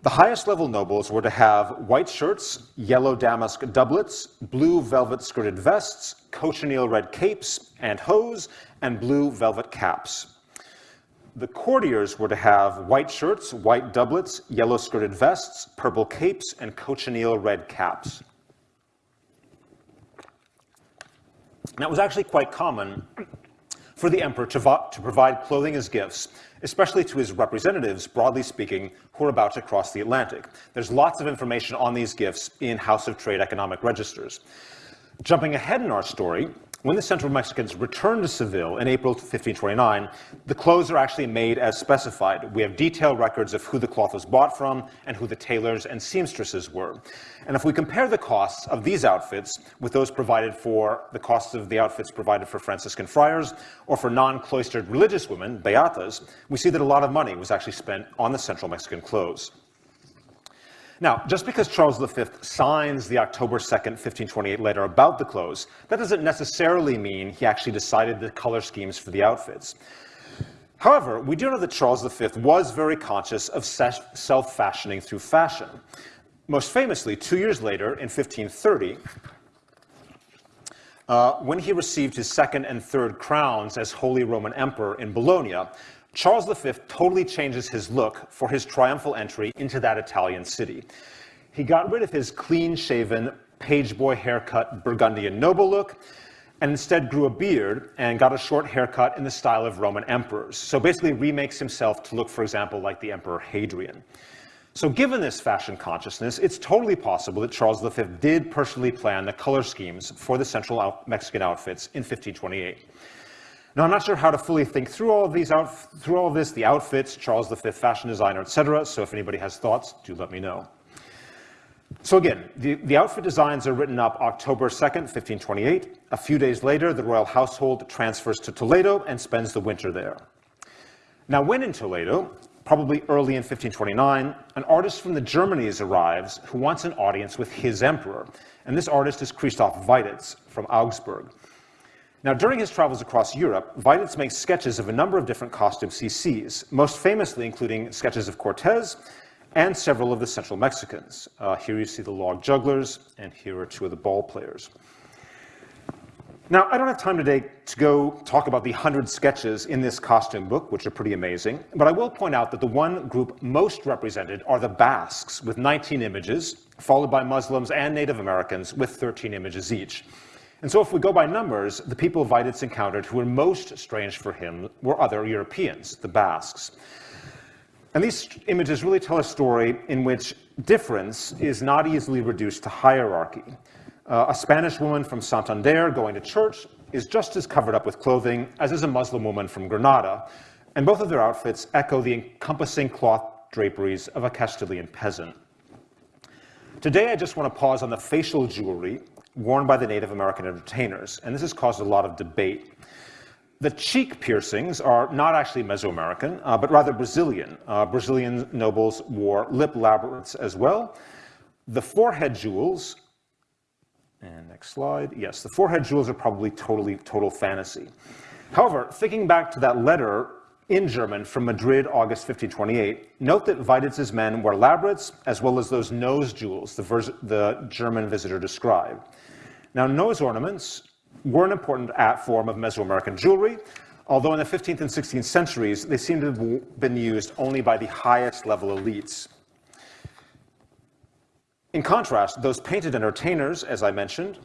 S4: The highest level nobles were to have white shirts, yellow damask doublets, blue velvet skirted vests, cochineal red capes and hose, and blue velvet caps. The courtiers were to have white shirts, white doublets, yellow skirted vests, purple capes, and cochineal red caps. It was actually quite common for the emperor to, to, provide clothing as gifts, especially to his representatives, broadly speaking, who are about to cross the Atlantic. There's lots of information on these gifts in House of Trade economic registers. Jumping ahead in our story, when the Central Mexicans returned to Seville in April 1529, the clothes are actually made as specified. We have detailed records of who the cloth was bought from and who the tailors and seamstresses were. And if we compare the costs of these outfits with those provided for the costs of the outfits provided for Franciscan friars or for non-cloistered religious women, beatas, we see that a lot of money was actually spent on the Central Mexican clothes. Now, just because Charles V signs the October 2nd, 1528 letter about the clothes, that doesn't necessarily mean he actually decided the color schemes for the outfits. However, we do know that Charles V was very conscious of self-fashioning through fashion. Most famously, two years later, in 1530, uh, when he received his second and third crowns as Holy Roman Emperor in Bologna, Charles V totally changes his look for his triumphal entry into that Italian city. He got rid of his clean-shaven, pageboy haircut Burgundian noble look, and instead grew a beard and got a short haircut in the style of Roman emperors. So basically remakes himself to look, for example, like the Emperor Hadrian. So given this fashion consciousness, it's totally possible that Charles V did personally plan the color schemes for the Central Mexican outfits in 1528. Now, I'm not sure how to fully think through all of these out, through all of this, the outfits, Charles V fashion designer, etc. So if anybody has thoughts, do let me know. So again, the, the outfit designs are written up October 2nd, 1528. A few days later, the royal household transfers to Toledo and spends the winter there. Now, when in Toledo, probably early in 1529, an artist from the Germanies arrives who wants an audience with his emperor. And this artist is Christoph Weiditz from Augsburg. Now, during his travels across Europe, Weiditz makes sketches of a number of different costumes he sees, most famously including sketches of Cortez and several of the Central Mexicans. Uh, here you see the log jugglers, and here are two of the ball players. Now, I don't have time today to go talk about the 100 sketches in this costume book, which are pretty amazing, but I will point out that the one group most represented are the Basques, with 19 images, followed by Muslims and Native Americans, with 13 images each. And so if we go by numbers, the people Weiditz encountered who were most strange for him were other Europeans, the Basques. And these images really tell a story in which difference is not easily reduced to hierarchy. Uh, a Spanish woman from Santander going to church is just as covered up with clothing as is a Muslim woman from Granada, and both of their outfits echo the encompassing cloth draperies of a Castilian peasant. Today, I just want to pause on the facial jewelry worn by the Native American entertainers, and this has caused a lot of debate. The cheek piercings are not actually Mesoamerican, uh, but rather Brazilian. Uh, Brazilian nobles wore lip labrets as well. The forehead jewels, and next slide, yes, the forehead jewels are probably totally, total fantasy. However, thinking back to that letter in German from Madrid, August 1528, note that Weiditz's men wore labrets as well as those nose jewels the, the German visitor described. Now, nose ornaments were an important form of Mesoamerican jewelry, although in the 15th and 16th centuries, they seem to have been used only by the highest level elites. In contrast, those painted entertainers, as I mentioned,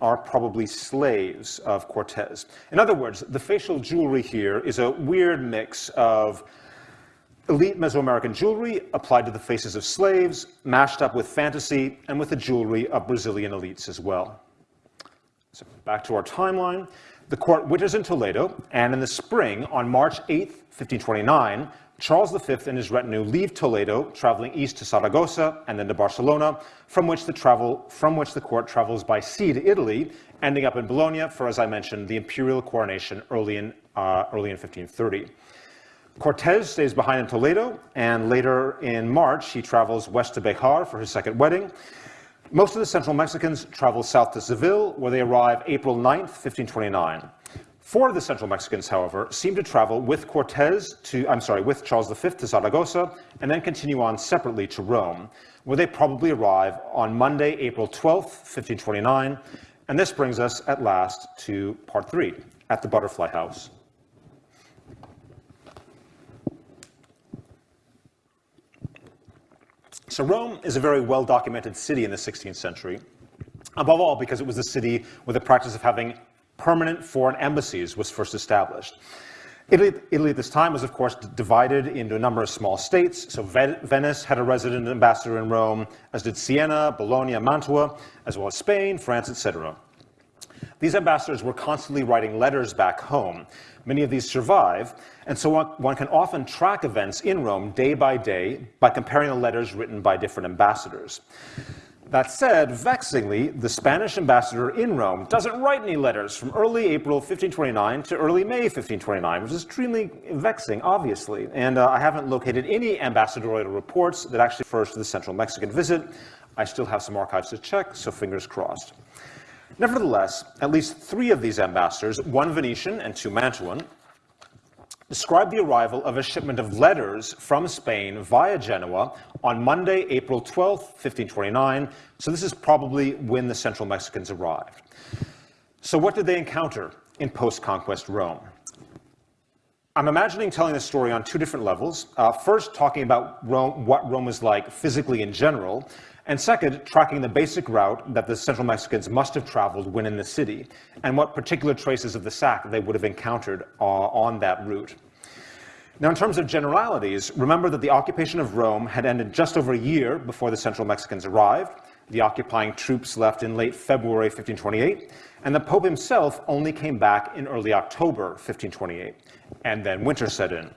S4: are probably slaves of Cortez. In other words, the facial jewelry here is a weird mix of elite Mesoamerican jewelry applied to the faces of slaves, mashed up with fantasy and with the jewelry of Brazilian elites as well. So back to our timeline. The court winters in Toledo, and in the spring, on March 8, 1529, Charles V and his retinue leave Toledo, traveling east to Saragossa and then to Barcelona, from which the, travel, from which the court travels by sea to Italy, ending up in Bologna for, as I mentioned, the imperial coronation early in, uh, early in 1530. Cortez stays behind in Toledo, and later in March, he travels west to Bejar for his second wedding. Most of the Central Mexicans travel south to Seville, where they arrive April 9th, 1529. Four of the Central Mexicans, however, seem to travel with Cortez to, I'm sorry, with Charles V to Zaragoza, and then continue on separately to Rome, where they probably arrive on Monday, April 12th, 1529. And this brings us at last to part three, at the Butterfly House. So Rome is a very well-documented city in the 16th century, above all because it was the city where the practice of having permanent foreign embassies was first established. Italy, Italy, at this time was, of course, divided into a number of small states. So Venice had a resident ambassador in Rome, as did Siena, Bologna, Mantua, as well as Spain, France, etc. These ambassadors were constantly writing letters back home. Many of these survive, and so one, one can often track events in Rome day by day by comparing the letters written by different ambassadors. That said, vexingly, the Spanish ambassador in Rome doesn't write any letters from early April 1529 to early May 1529, which is extremely vexing, obviously. And uh, I haven't located any ambassadorial reports that actually refers to the central Mexican visit. I still have some archives to check, so fingers crossed. Nevertheless, at least three of these ambassadors, one Venetian and two Mantuan, described the arrival of a shipment of letters from Spain via Genoa on Monday, April 12, 1529. So this is probably when the Central Mexicans arrived. So what did they encounter in post-conquest Rome? I'm imagining telling this story on two different levels. Uh, first, talking about Rome, what Rome was like physically in general, and second, tracking the basic route that the Central Mexicans must have traveled when in the city, and what particular traces of the sack they would have encountered uh, on that route. Now, in terms of generalities, remember that the occupation of Rome had ended just over a year before the Central Mexicans arrived. The occupying troops left in late February 1528, and the Pope himself only came back in early October 1528, and then winter set in.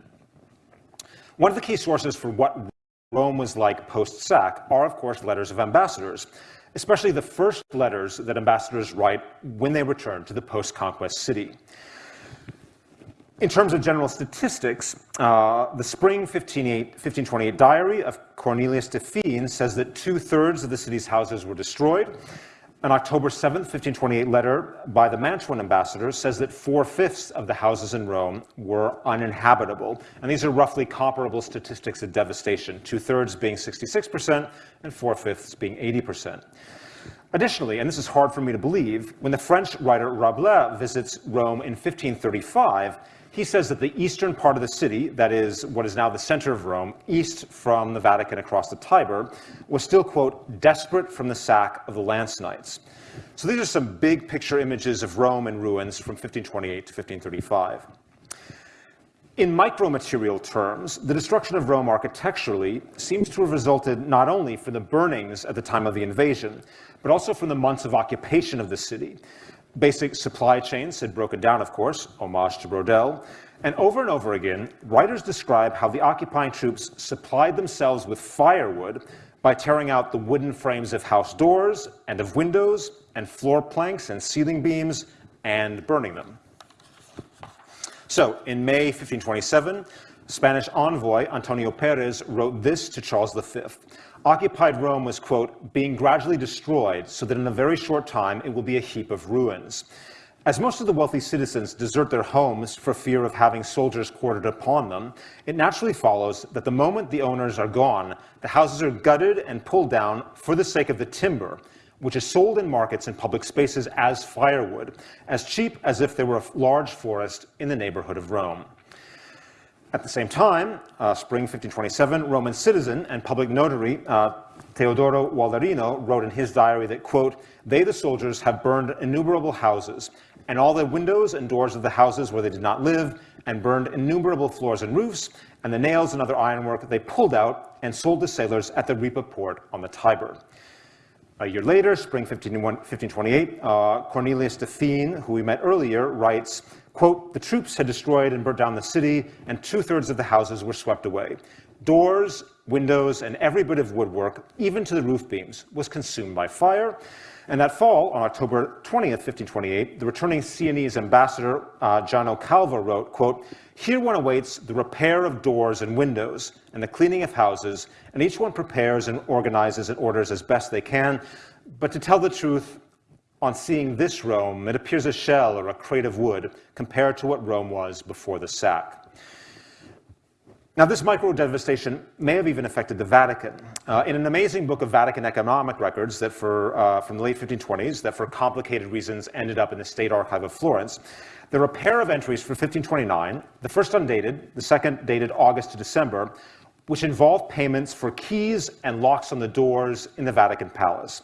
S4: One of the key sources for what Rome was like post-sack are, of course, letters of ambassadors, especially the first letters that ambassadors write when they return to the post-conquest city. In terms of general statistics, uh, the spring 1528 diary of Cornelius de Fiene says that two-thirds of the city's houses were destroyed. An October 7, 1528 letter by the Mantuan ambassador says that four-fifths of the houses in Rome were uninhabitable. And these are roughly comparable statistics of devastation, two-thirds being 66% and four-fifths being 80%. Additionally, and this is hard for me to believe, when the French writer Rabelais visits Rome in 1535, he says that the eastern part of the city, that is what is now the center of Rome, east from the Vatican across the Tiber, was still, quote, desperate from the sack of the Lance Knights. So these are some big picture images of Rome in ruins from 1528 to 1535. In micromaterial terms, the destruction of Rome architecturally seems to have resulted not only from the burnings at the time of the invasion, but also from the months of occupation of the city. Basic supply chains had broken down, of course, homage to Braudel, and over and over again, writers describe how the occupying troops supplied themselves with firewood by tearing out the wooden frames of house doors and of windows and floor planks and ceiling beams and burning them. So, in May 1527, Spanish envoy Antonio Perez wrote this to Charles V. Occupied Rome was, quote, being gradually destroyed so that in a very short time it will be a heap of ruins. As most of the wealthy citizens desert their homes for fear of having soldiers quartered upon them, it naturally follows that the moment the owners are gone, the houses are gutted and pulled down for the sake of the timber, which is sold in markets and public spaces as firewood, as cheap as if there were a large forest in the neighborhood of Rome. At the same time, uh, spring 1527, Roman citizen and public notary uh, Teodoro Waldarino wrote in his diary that, quote, they, the soldiers, have burned innumerable houses, and all the windows and doors of the houses where they did not live, and burned innumerable floors and roofs, and the nails and other ironwork they pulled out and sold to sailors at the Ripa port on the Tiber. A year later, spring 1528, uh, Cornelius de Fiene, who we met earlier, writes, Quote, the troops had destroyed and burnt down the city, and two-thirds of the houses were swept away. Doors, windows, and every bit of woodwork, even to the roof beams, was consumed by fire. And that fall, on October 20th, 1528, the returning Sienese ambassador, uh, Giano Calvo, wrote, quote, Here one awaits the repair of doors and windows and the cleaning of houses, and each one prepares and organizes and orders as best they can. But to tell the truth, on seeing this Rome, it appears a shell or a crate of wood compared to what Rome was before the sack. Now, this micro-devastation may have even affected the Vatican. Uh, in an amazing book of Vatican economic records that for, uh, from the late 1520s that for complicated reasons ended up in the State Archive of Florence, there are a pair of entries for 1529, the first undated, the second dated August to December, which involve payments for keys and locks on the doors in the Vatican Palace.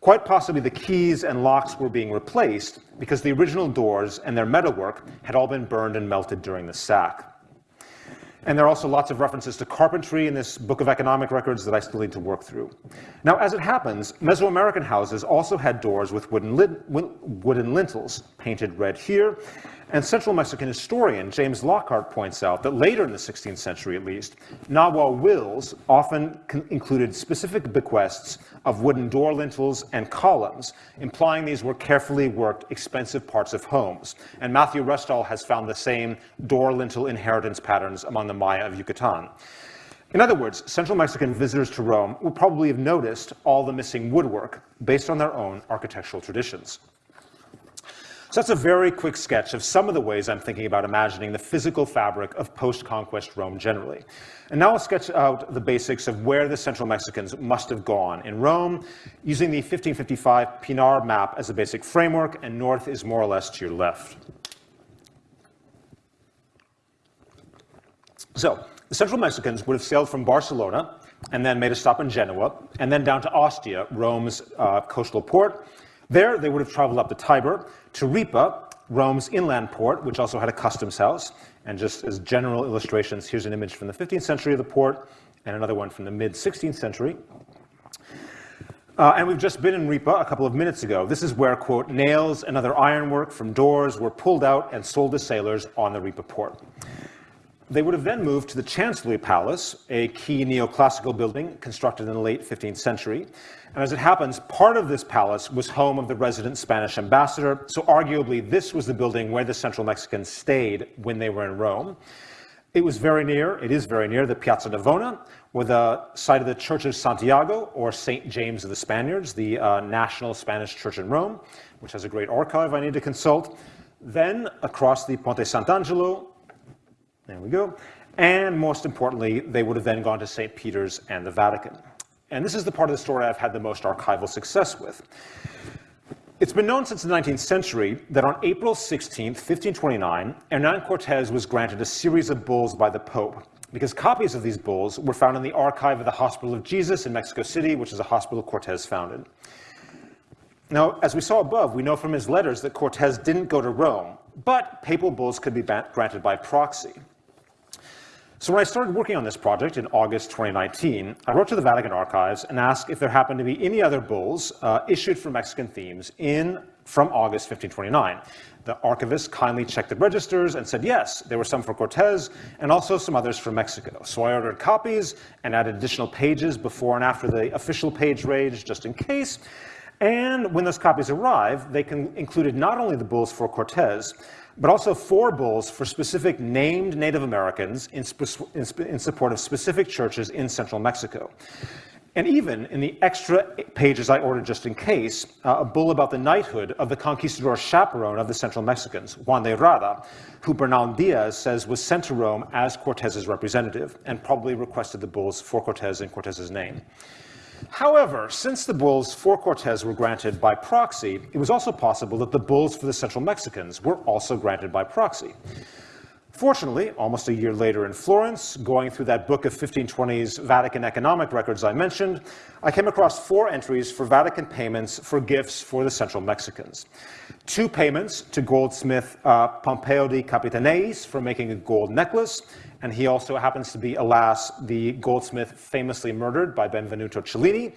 S4: Quite possibly the keys and locks were being replaced because the original doors and their metalwork had all been burned and melted during the sack. And there are also lots of references to carpentry in this book of economic records that I still need to work through. Now, as it happens, Mesoamerican houses also had doors with wooden, wooden lintels, painted red here, and Central Mexican historian James Lockhart points out that later in the 16th century, at least, Nahua wills often included specific bequests of wooden door lintels and columns, implying these were carefully worked, expensive parts of homes. And Matthew Restall has found the same door lintel inheritance patterns among the Maya of Yucatan. In other words, Central Mexican visitors to Rome would probably have noticed all the missing woodwork based on their own architectural traditions. So that's a very quick sketch of some of the ways I'm thinking about imagining the physical fabric of post-conquest Rome generally. And now I'll sketch out the basics of where the Central Mexicans must have gone in Rome, using the 1555 Pinard map as a basic framework, and north is more or less to your left. So, the Central Mexicans would have sailed from Barcelona and then made a stop in Genoa, and then down to Ostia, Rome's uh, coastal port, there, they would have traveled up the Tiber to Ripa, Rome's inland port, which also had a customs house. And just as general illustrations, here's an image from the 15th century of the port and another one from the mid 16th century. Uh, and we've just been in Ripa a couple of minutes ago. This is where, quote, nails and other ironwork from doors were pulled out and sold to sailors on the Ripa port. They would have then moved to the Chancellery Palace, a key neoclassical building constructed in the late 15th century. And as it happens, part of this palace was home of the resident Spanish ambassador, so arguably this was the building where the Central Mexicans stayed when they were in Rome. It was very near, it is very near the Piazza Navona, where the site of the Church of Santiago, or St. James of the Spaniards, the uh, national Spanish church in Rome, which has a great archive I need to consult. Then across the Ponte Sant'Angelo, there we go. And most importantly, they would have then gone to St. Peter's and the Vatican. And this is the part of the story I've had the most archival success with. It's been known since the 19th century that on April 16, 1529, Hernan Cortes was granted a series of bulls by the Pope, because copies of these bulls were found in the archive of the Hospital of Jesus in Mexico City, which is a hospital Cortes founded. Now, as we saw above, we know from his letters that Cortes didn't go to Rome, but papal bulls could be granted by proxy. So when I started working on this project in August 2019, I wrote to the Vatican Archives and asked if there happened to be any other bulls uh, issued for Mexican themes in from August 1529. The archivist kindly checked the registers and said yes, there were some for Cortes and also some others for Mexico. So I ordered copies and added additional pages before and after the official page range just in case. And when those copies arrived, they can included not only the bulls for Cortes, but also four bulls for specific named Native Americans in, in, in, support of specific churches in central Mexico. And even in the extra pages I ordered just in case, uh, a bull about the knighthood of the conquistador chaperone of the central Mexicans, Juan de Rada, who Bernal Diaz says was sent to Rome as Cortez's representative and probably requested the bulls for Cortez in Cortez's name. However, since the bulls for Cortes were granted by proxy, it was also possible that the bulls for the Central Mexicans were also granted by proxy. Fortunately, almost a year later in Florence, going through that book of 1520s Vatican economic records I mentioned, I came across four entries for Vatican payments for gifts for the Central Mexicans. Two payments to goldsmith uh, Pompeo di Capitaneis for making a gold necklace, and he also happens to be, alas, the goldsmith famously murdered by Benvenuto Cellini,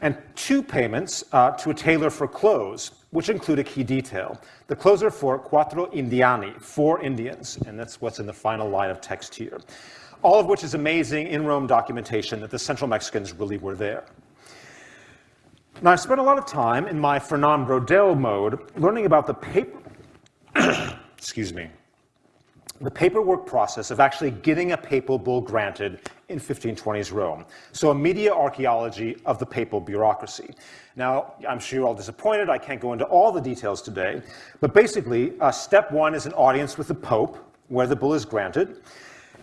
S4: and two payments uh, to a tailor for clothes, which include a key detail. The clothes are for quattro indiani, four Indians, and that's what's in the final line of text here. All of which is amazing in Rome documentation that the Central Mexicans really were there. Now, I spent a lot of time in my Fernand Braudel mode learning about the paper, [COUGHS] excuse me, the paperwork process of actually getting a papal bull granted in 1520s Rome. So a media archaeology of the papal bureaucracy. Now, I'm sure you're all disappointed. I can't go into all the details today. But basically, uh, step one is an audience with the Pope, where the bull is granted.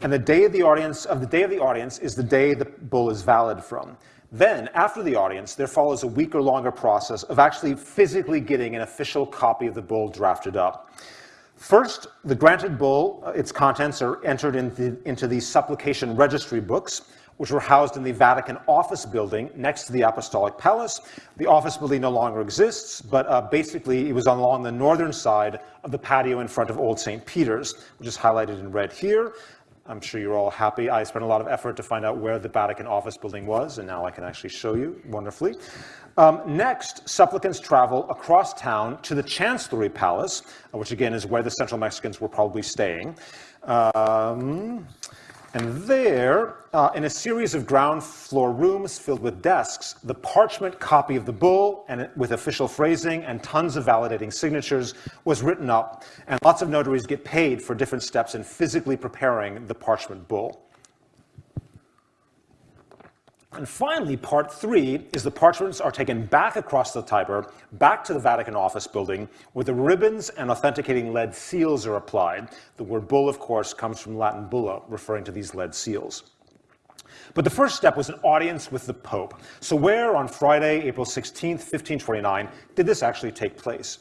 S4: And the day of the audience, of the day of the audience is the day the bull is valid from. Then, after the audience, there follows a week or longer process of actually physically getting an official copy of the bull drafted up. First, the granted bull, uh, its contents are entered into, into the supplication registry books, which were housed in the Vatican office building next to the Apostolic Palace. The office building no longer exists, but uh, basically it was along the northern side of the patio in front of Old St. Peter's, which is highlighted in red here. I'm sure you're all happy. I spent a lot of effort to find out where the Vatican office building was, and now I can actually show you wonderfully. Um, next, supplicants travel across town to the Chancellery Palace, uh, which again is where the Central Mexicans were probably staying. Um, and there, uh, in a series of ground floor rooms filled with desks, the parchment copy of the bull, and with official phrasing and tons of validating signatures, was written up, and lots of notaries get paid for different steps in physically preparing the parchment bull. And finally, part three is the parchments are taken back across the Tiber, back to the Vatican office building, where the ribbons and authenticating lead seals are applied. The word bull, of course, comes from Latin bulla, referring to these lead seals. But the first step was an audience with the Pope. So where on Friday, April 16, 1529, did this actually take place?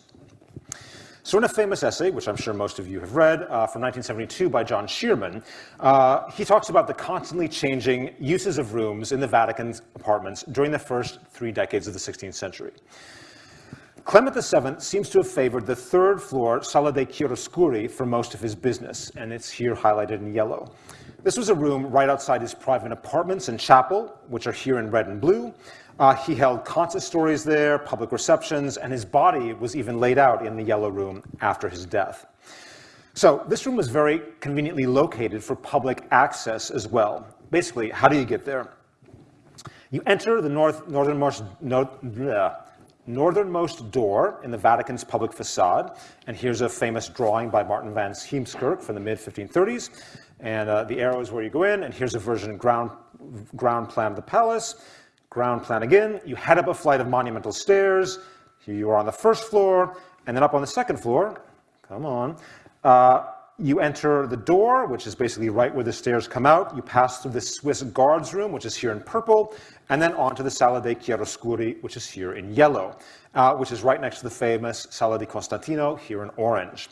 S4: So in a famous essay, which I'm sure most of you have read, uh, from 1972 by John Shearman, uh, he talks about the constantly changing uses of rooms in the Vatican's apartments during the first three decades of the 16th century. Clement VII seems to have favored the third floor Sala dei Chiaroscuri for most of his business, and it's here highlighted in yellow. This was a room right outside his private apartments and chapel, which are here in red and blue, uh, he held consistories there, public receptions, and his body was even laid out in the Yellow Room after his death. So this room was very conveniently located for public access as well. Basically, how do you get there? You enter the north, northernmost, no, bleh, northernmost door in the Vatican's public facade, and here's a famous drawing by Martin van Heemskerk from the mid-1530s, and uh, the arrow is where you go in, and here's a version ground, ground plan of the palace, ground plan again, you head up a flight of monumental stairs, here you are on the first floor, and then up on the second floor, come on, uh, you enter the door, which is basically right where the stairs come out. You pass through the Swiss guards room, which is here in purple, and then onto the Sala dei Chiaroscuri, which is here in yellow, uh, which is right next to the famous Sala di Costantino, here in orange.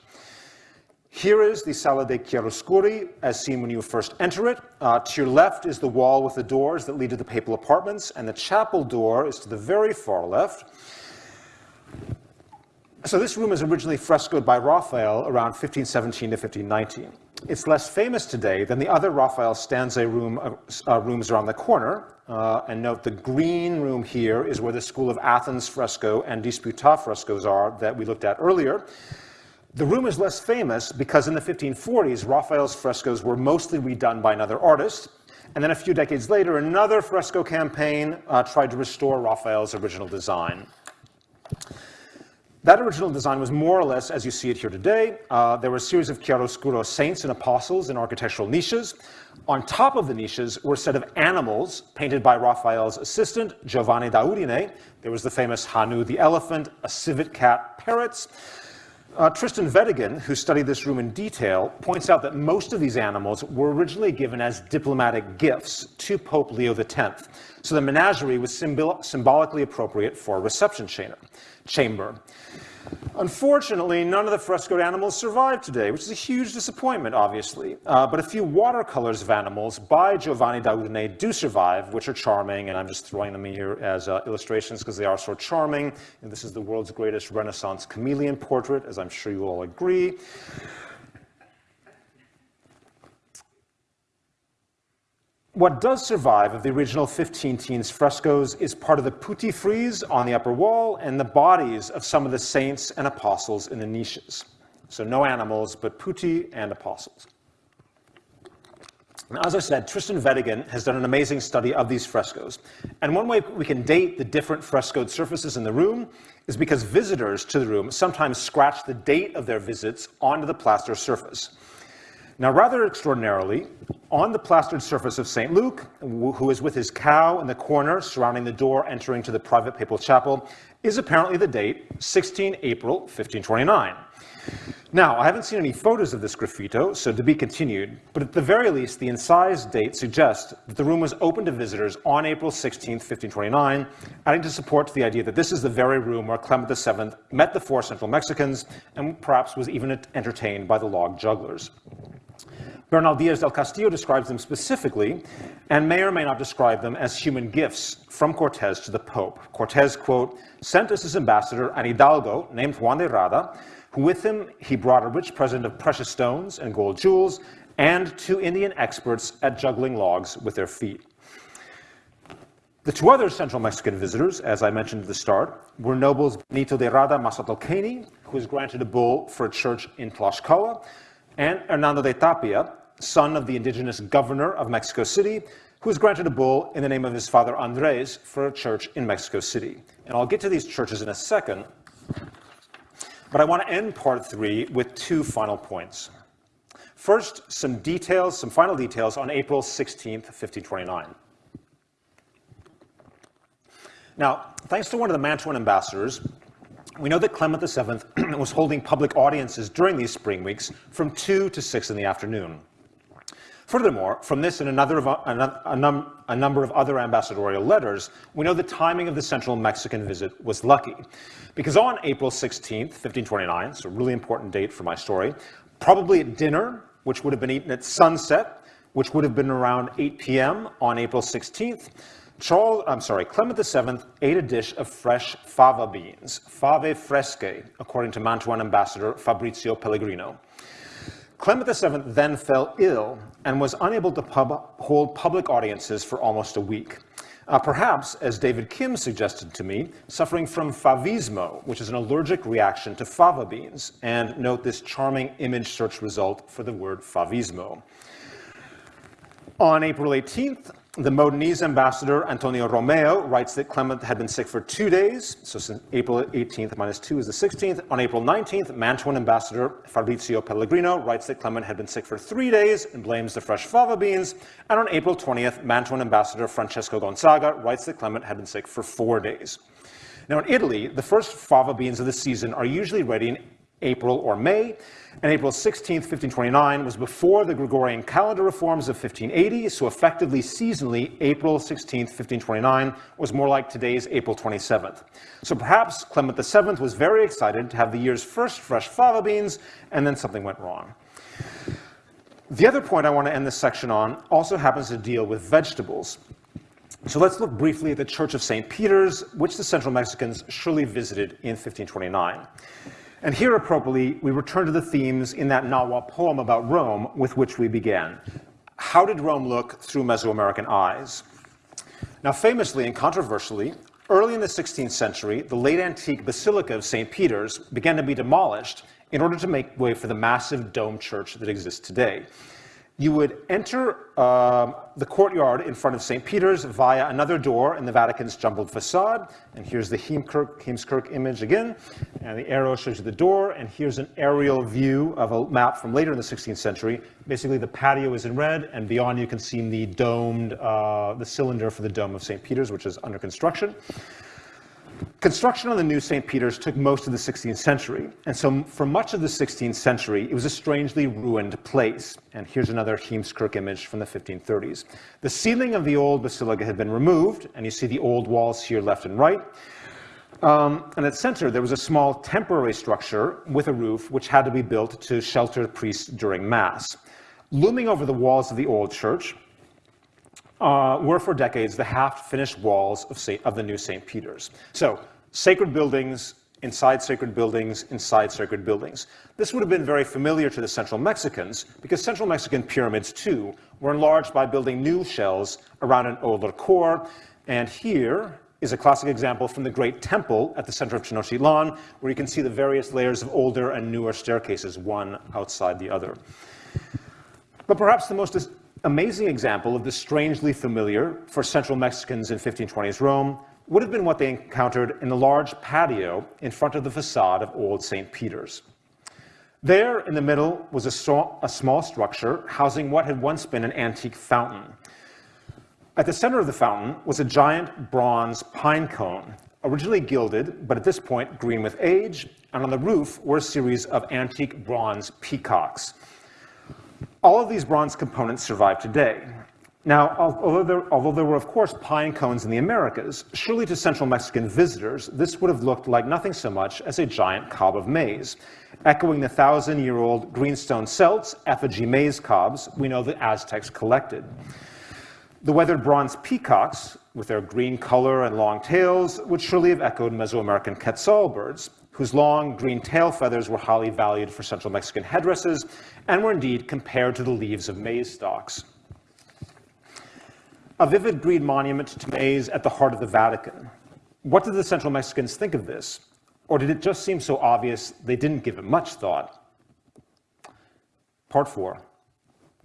S4: Here is the Sala dei Chiaroscuri, as seen when you first enter it. Uh, to your left is the wall with the doors that lead to the papal apartments, and the chapel door is to the very far left. So this room is originally frescoed by Raphael around 1517 to 1519. It's less famous today than the other Raphael stanza room, uh, uh, rooms around the corner. Uh, and note the green room here is where the School of Athens fresco and Disputa frescoes are that we looked at earlier. The room is less famous because in the 1540s, Raphael's frescoes were mostly redone by another artist. And then a few decades later, another fresco campaign uh, tried to restore Raphael's original design. That original design was more or less as you see it here today. Uh, there were a series of chiaroscuro saints and apostles in architectural niches. On top of the niches were a set of animals painted by Raphael's assistant, Giovanni da Udine. There was the famous Hanno the elephant, a civet cat, parrots. Uh, Tristan Weddigen, who studied this room in detail, points out that most of these animals were originally given as diplomatic gifts to Pope Leo X. So the menagerie was symbol symbolically appropriate for a reception chamber. Unfortunately, none of the frescoed animals survive today, which is a huge disappointment, obviously. Uh, but a few watercolors of animals by Giovanni da Udine do survive, which are charming, and I'm just throwing them in here as uh, illustrations because they are so charming. And this is the world's greatest Renaissance chameleon portrait, as I'm sure you all agree. What does survive of the original 15 teens frescoes is part of the putti frieze on the upper wall and the bodies of some of the saints and apostles in the niches. So no animals, but putti and apostles. Now, as I said, Tristan Weddigen has done an amazing study of these frescoes. And one way we can date the different frescoed surfaces in the room is because visitors to the room sometimes scratch the date of their visits onto the plaster surface. Now, rather extraordinarily, on the plastered surface of St. Luke, who is with his cow in the corner surrounding the door entering to the private papal chapel, is apparently the date 16 April 1529. Now, I haven't seen any photos of this graffito, so to be continued, but at the very least, the incised date suggests that the room was open to visitors on April 16, 1529, adding to support to the idea that this is the very room where Clement VII met the four Central Mexicans and perhaps was even entertained by the log jugglers. Bernal Diaz del Castillo describes them specifically and may or may not describe them as human gifts from Cortes to the Pope. Cortes, quote, sent as his ambassador an hidalgo named Juan de Rada, who with him he brought a rich present of precious stones and gold jewels and two Indian experts at juggling logs with their feet. The two other Central Mexican visitors, as I mentioned at the start, were nobles Benito de Rada Mazatlcani, who was granted a bull for a church in Tlaxcala, and Hernando de Tapia, son of the indigenous governor of Mexico City, who was granted a bull in the name of his father Andres for a church in Mexico City. And I'll get to these churches in a second, but I want to end part three with two final points. First, some details, some final details on April 16th, 1529. Now, thanks to one of the Mantuan ambassadors, we know that Clement VII [CLEARS THROAT] was holding public audiences during these spring weeks from 2 to 6 in the afternoon. Furthermore, from this and another of, uh, a, a, num, a, number of other ambassadorial letters, we know the timing of the central Mexican visit was lucky. Because on April 16th, 1529, so a really important date for my story, probably at dinner, which would have been eaten at sunset, which would have been around 8 p.m. on April 16th, Charles, I'm sorry, Clement VII ate a dish of fresh fava beans, fave fresche, according to Mantuan ambassador Fabrizio Pellegrino. Clement VII then fell ill and was unable to pub hold public audiences for almost a week. Uh, perhaps, as David Kim suggested to me, suffering from favismo, which is an allergic reaction to fava beans. And note this charming image search result for the word favismo. On April 18th, the Modenese ambassador Antonio Romeo writes that Clement had been sick for two days, so since April 18th minus two is the 16th. On April 19th, Mantuan ambassador Fabrizio Pellegrino writes that Clement had been sick for three days and blames the fresh fava beans. And on April 20th, Mantuan ambassador Francesco Gonzaga writes that Clement had been sick for four days. Now in Italy, the first fava beans of the season are usually ready in April or May, and April 16, 1529 was before the Gregorian calendar reforms of 1580, so effectively seasonally, April 16, 1529 was more like today's April 27th. So perhaps Clement VII was very excited to have the year's first fresh fava beans, and then something went wrong. The other point I want to end this section on also happens to deal with vegetables. So let's look briefly at the Church of St. Peter's, which the Central Mexicans surely visited in 1529. And here, appropriately, we return to the themes in that Nahua poem about Rome with which we began. How did Rome look through Mesoamerican eyes? Now, famously and controversially, early in the 16th century, the late antique Basilica of St. Peter's began to be demolished in order to make way for the massive dome church that exists today you would enter um, the courtyard in front of St. Peter's via another door in the Vatican's jumbled facade. And here's the Heemskerck, image again. And the arrow shows you the door. And here's an aerial view of a map from later in the 16th century. Basically, the patio is in red, and beyond you can see the domed, uh, the cylinder for the dome of St. Peter's, which is under construction. Construction on the new St. Peter's took most of the 16th century, and so for much of the 16th century, it was a strangely ruined place. And here's another Heemskerck image from the 1530s. The ceiling of the old basilica had been removed, and you see the old walls here left and right. Um, and at center, there was a small temporary structure with a roof, which had to be built to shelter priests during Mass. Looming over the walls of the old church uh, were for decades the half-finished walls of, Saint, of the new St. Peter's. So sacred buildings inside sacred buildings inside sacred buildings. This would have been very familiar to the Central Mexicans because Central Mexican pyramids, too, were enlarged by building new shells around an older core. And here is a classic example from the Great Temple at the center of Tenochtitlan, where you can see the various layers of older and newer staircases, one outside the other. But perhaps the most amazing example of the strangely familiar for Central Mexicans in 1520s Rome would have been what they encountered in the large patio in front of the facade of Old St. Peter's. There, in the middle, was a, a, small structure housing what had once been an antique fountain. At the center of the fountain was a giant bronze pine cone, originally gilded, but at this point green with age, and on the roof were a series of antique bronze peacocks. All of these bronze components survive today. Now, although there, although there, were, of course, pine cones in the Americas, surely to Central Mexican visitors, this would have looked like nothing so much as a giant cob of maize. Echoing the thousand-year-old greenstone celts, effigy maize cobs, we know the Aztecs collected. The weathered bronze peacocks, with their green color and long tails, would surely have echoed Mesoamerican quetzal birds, whose long green tail feathers were highly valued for Central Mexican headdresses, and were indeed compared to the leaves of maize stalks. A vivid green monument to maize at the heart of the Vatican. What did the Central Mexicans think of this? Or did it just seem so obvious they didn't give it much thought? Part four,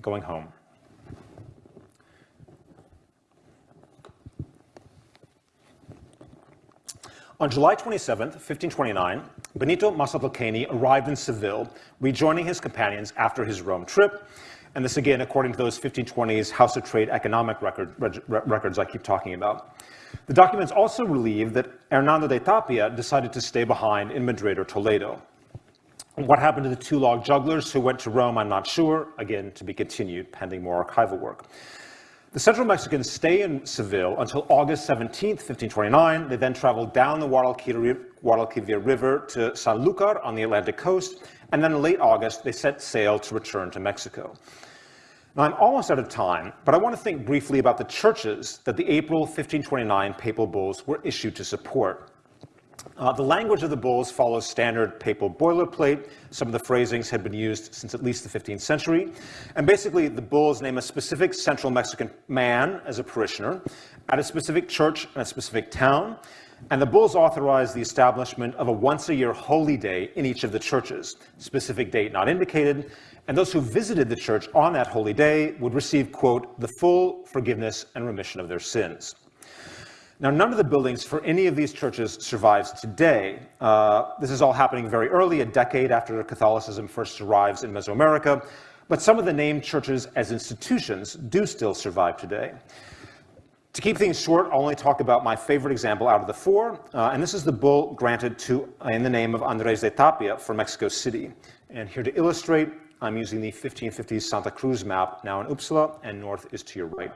S4: going home. On July 27, 1529, Benito Mazatlacani arrived in Seville, rejoining his companions after his Rome trip, and this again according to those 1520s House of Trade economic record, reg, records I keep talking about. The documents also relieve that Hernando de Tapia decided to stay behind in Madrid or Toledo. What happened to the two log jugglers who went to Rome, I'm not sure, again, to be continued pending more archival work. The Central Mexicans stay in Seville until August 17, 1529. They then travel down the Guadalquivir River to Sanlúcar on the Atlantic coast, and then in late August, they set sail to return to Mexico. Now, I'm almost out of time, but I want to think briefly about the churches that the April 1529 papal bulls were issued to support. Uh, the language of the bulls follows standard papal boilerplate. Some of the phrasings had been used since at least the 15th century. And basically, the bulls name a specific central Mexican man as a parishioner, at a specific church in a specific town, and the bulls authorize the establishment of a once-a-year holy day in each of the churches, specific date not indicated, and those who visited the church on that holy day would receive, quote, the full forgiveness and remission of their sins. Now, none of the buildings for any of these churches survives today. Uh, this is all happening very early, a decade after Catholicism first arrives in Mesoamerica, but some of the named churches as institutions do still survive today. To keep things short, I'll only talk about my favorite example out of the four, uh, and this is the bull granted to in the name of Andres de Tapia for Mexico City. And here to illustrate, I'm using the 1550s Santa Cruz map, now in Uppsala, and north is to your right.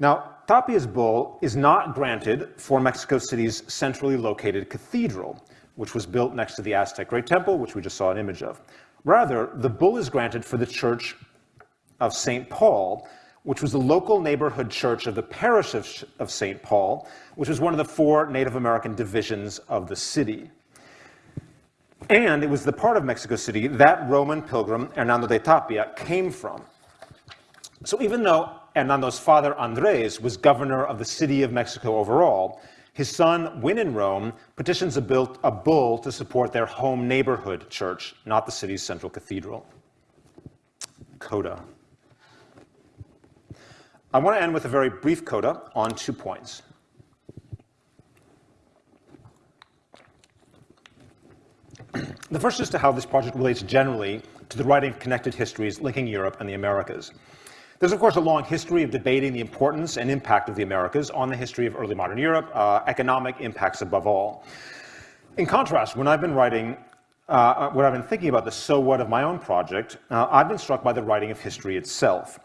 S4: Now, Tapia's bull is not granted for Mexico City's centrally located cathedral, which was built next to the Aztec Great Temple, which we just saw an image of. Rather, the bull is granted for the Church of St. Paul, which was the local neighborhood church of the parish of, of St. Paul, which was one of the four Native American divisions of the city. And it was the part of Mexico City that Roman pilgrim Hernando de Tapia came from. So even though Hernando's father Andres was governor of the city of Mexico overall, his son, when in Rome, petitions a, built, a bull to support their home neighborhood church, not the city's central cathedral. Coda. I want to end with a very brief coda on two points. [CLEARS THROAT] The first is to how this project relates generally to the writing of connected histories linking Europe and the Americas. There's, of course, a long history of debating the importance and impact of the Americas on the history of early modern Europe, uh, economic impacts above all. In contrast, when I've been writing, uh, when I've been thinking about the so what of my own project, uh, I've been struck by the writing of history itself.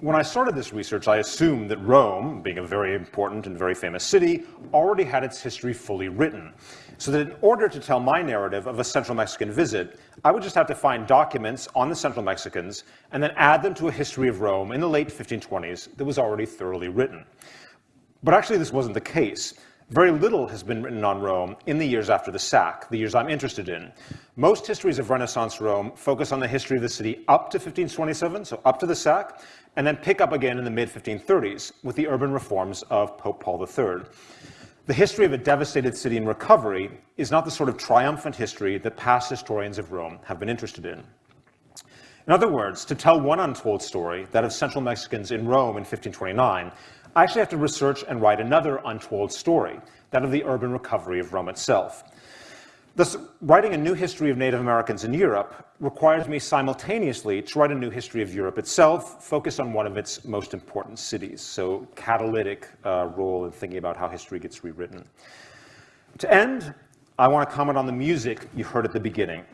S4: When I started this research, I assumed that Rome, being a very important and very famous city, already had its history fully written. So that in order to tell my narrative of a Central Mexican visit, I would just have to find documents on the Central Mexicans and then add them to a history of Rome in the late 1520s that was already thoroughly written. But actually, this wasn't the case. Very little has been written on Rome in the years after the sack, the years I'm interested in. Most histories of Renaissance Rome focus on the history of the city up to 1527, so up to the sack, and then pick up again in the mid 1530s with the urban reforms of Pope Paul III. The history of a devastated city in recovery is not the sort of triumphant history that past historians of Rome have been interested in. In other words, to tell one untold story, that of Central Mexicans in Rome in 1529, I actually have to research and write another untold story, that of the urban recovery of Rome itself. Thus, writing a new history of Native Americans in Europe requires me simultaneously to write a new history of Europe itself, focused on one of its most important cities, so catalytic uh, role in thinking about how history gets rewritten. To end, I want to comment on the music you heard at the beginning.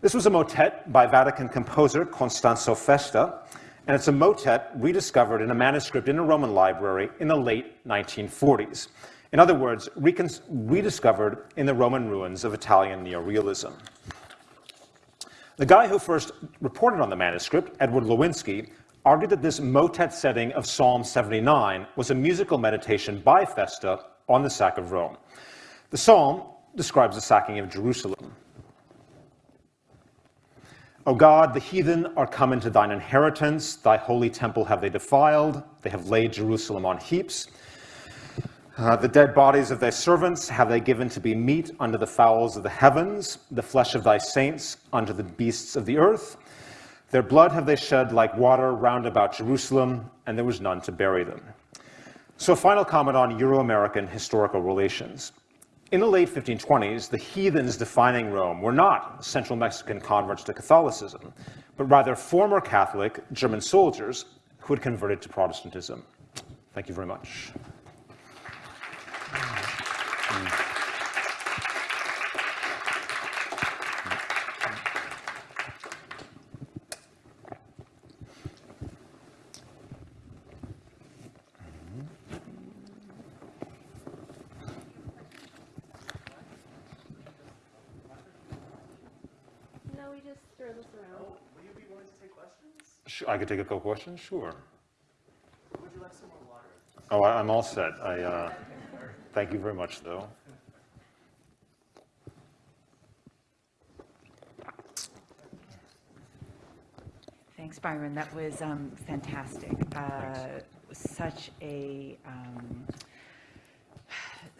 S4: This was a motet by Vatican composer Costanzo Festa, and it's a motet rediscovered in a manuscript in a Roman library in the late 1940s. In other words, rediscovered in the Roman ruins of Italian neorealism. The guy who first reported on the manuscript, Edward Lowinsky, argued that this motet setting of Psalm 79 was a musical meditation by Festa on the sack of Rome. The psalm describes the sacking of Jerusalem. O God, the heathen are come into thine inheritance. Thy holy temple have they defiled. They have laid Jerusalem on heaps. Uh, the dead bodies of thy servants have they given to be meat unto the fowls of the heavens, the flesh of thy saints unto the beasts of the earth. Their blood have they shed like water round about Jerusalem, and there was none to bury them. So, final comment on Euro American historical relations. In the late 1520s, the heathens defining Rome were not Central Mexican converts to Catholicism, but rather former Catholic German soldiers who had converted to Protestantism. Thank you very much.
S5: No, we just throw this around.
S3: Will you be willing to take questions?
S4: Sh- I could take a couple questions? Sure.
S3: Would you like some more water?
S4: Oh, I- I'm all set. I, uh, thank you very much, though.
S2: Thanks, Byron. That was um, fantastic. Uh, such a, um,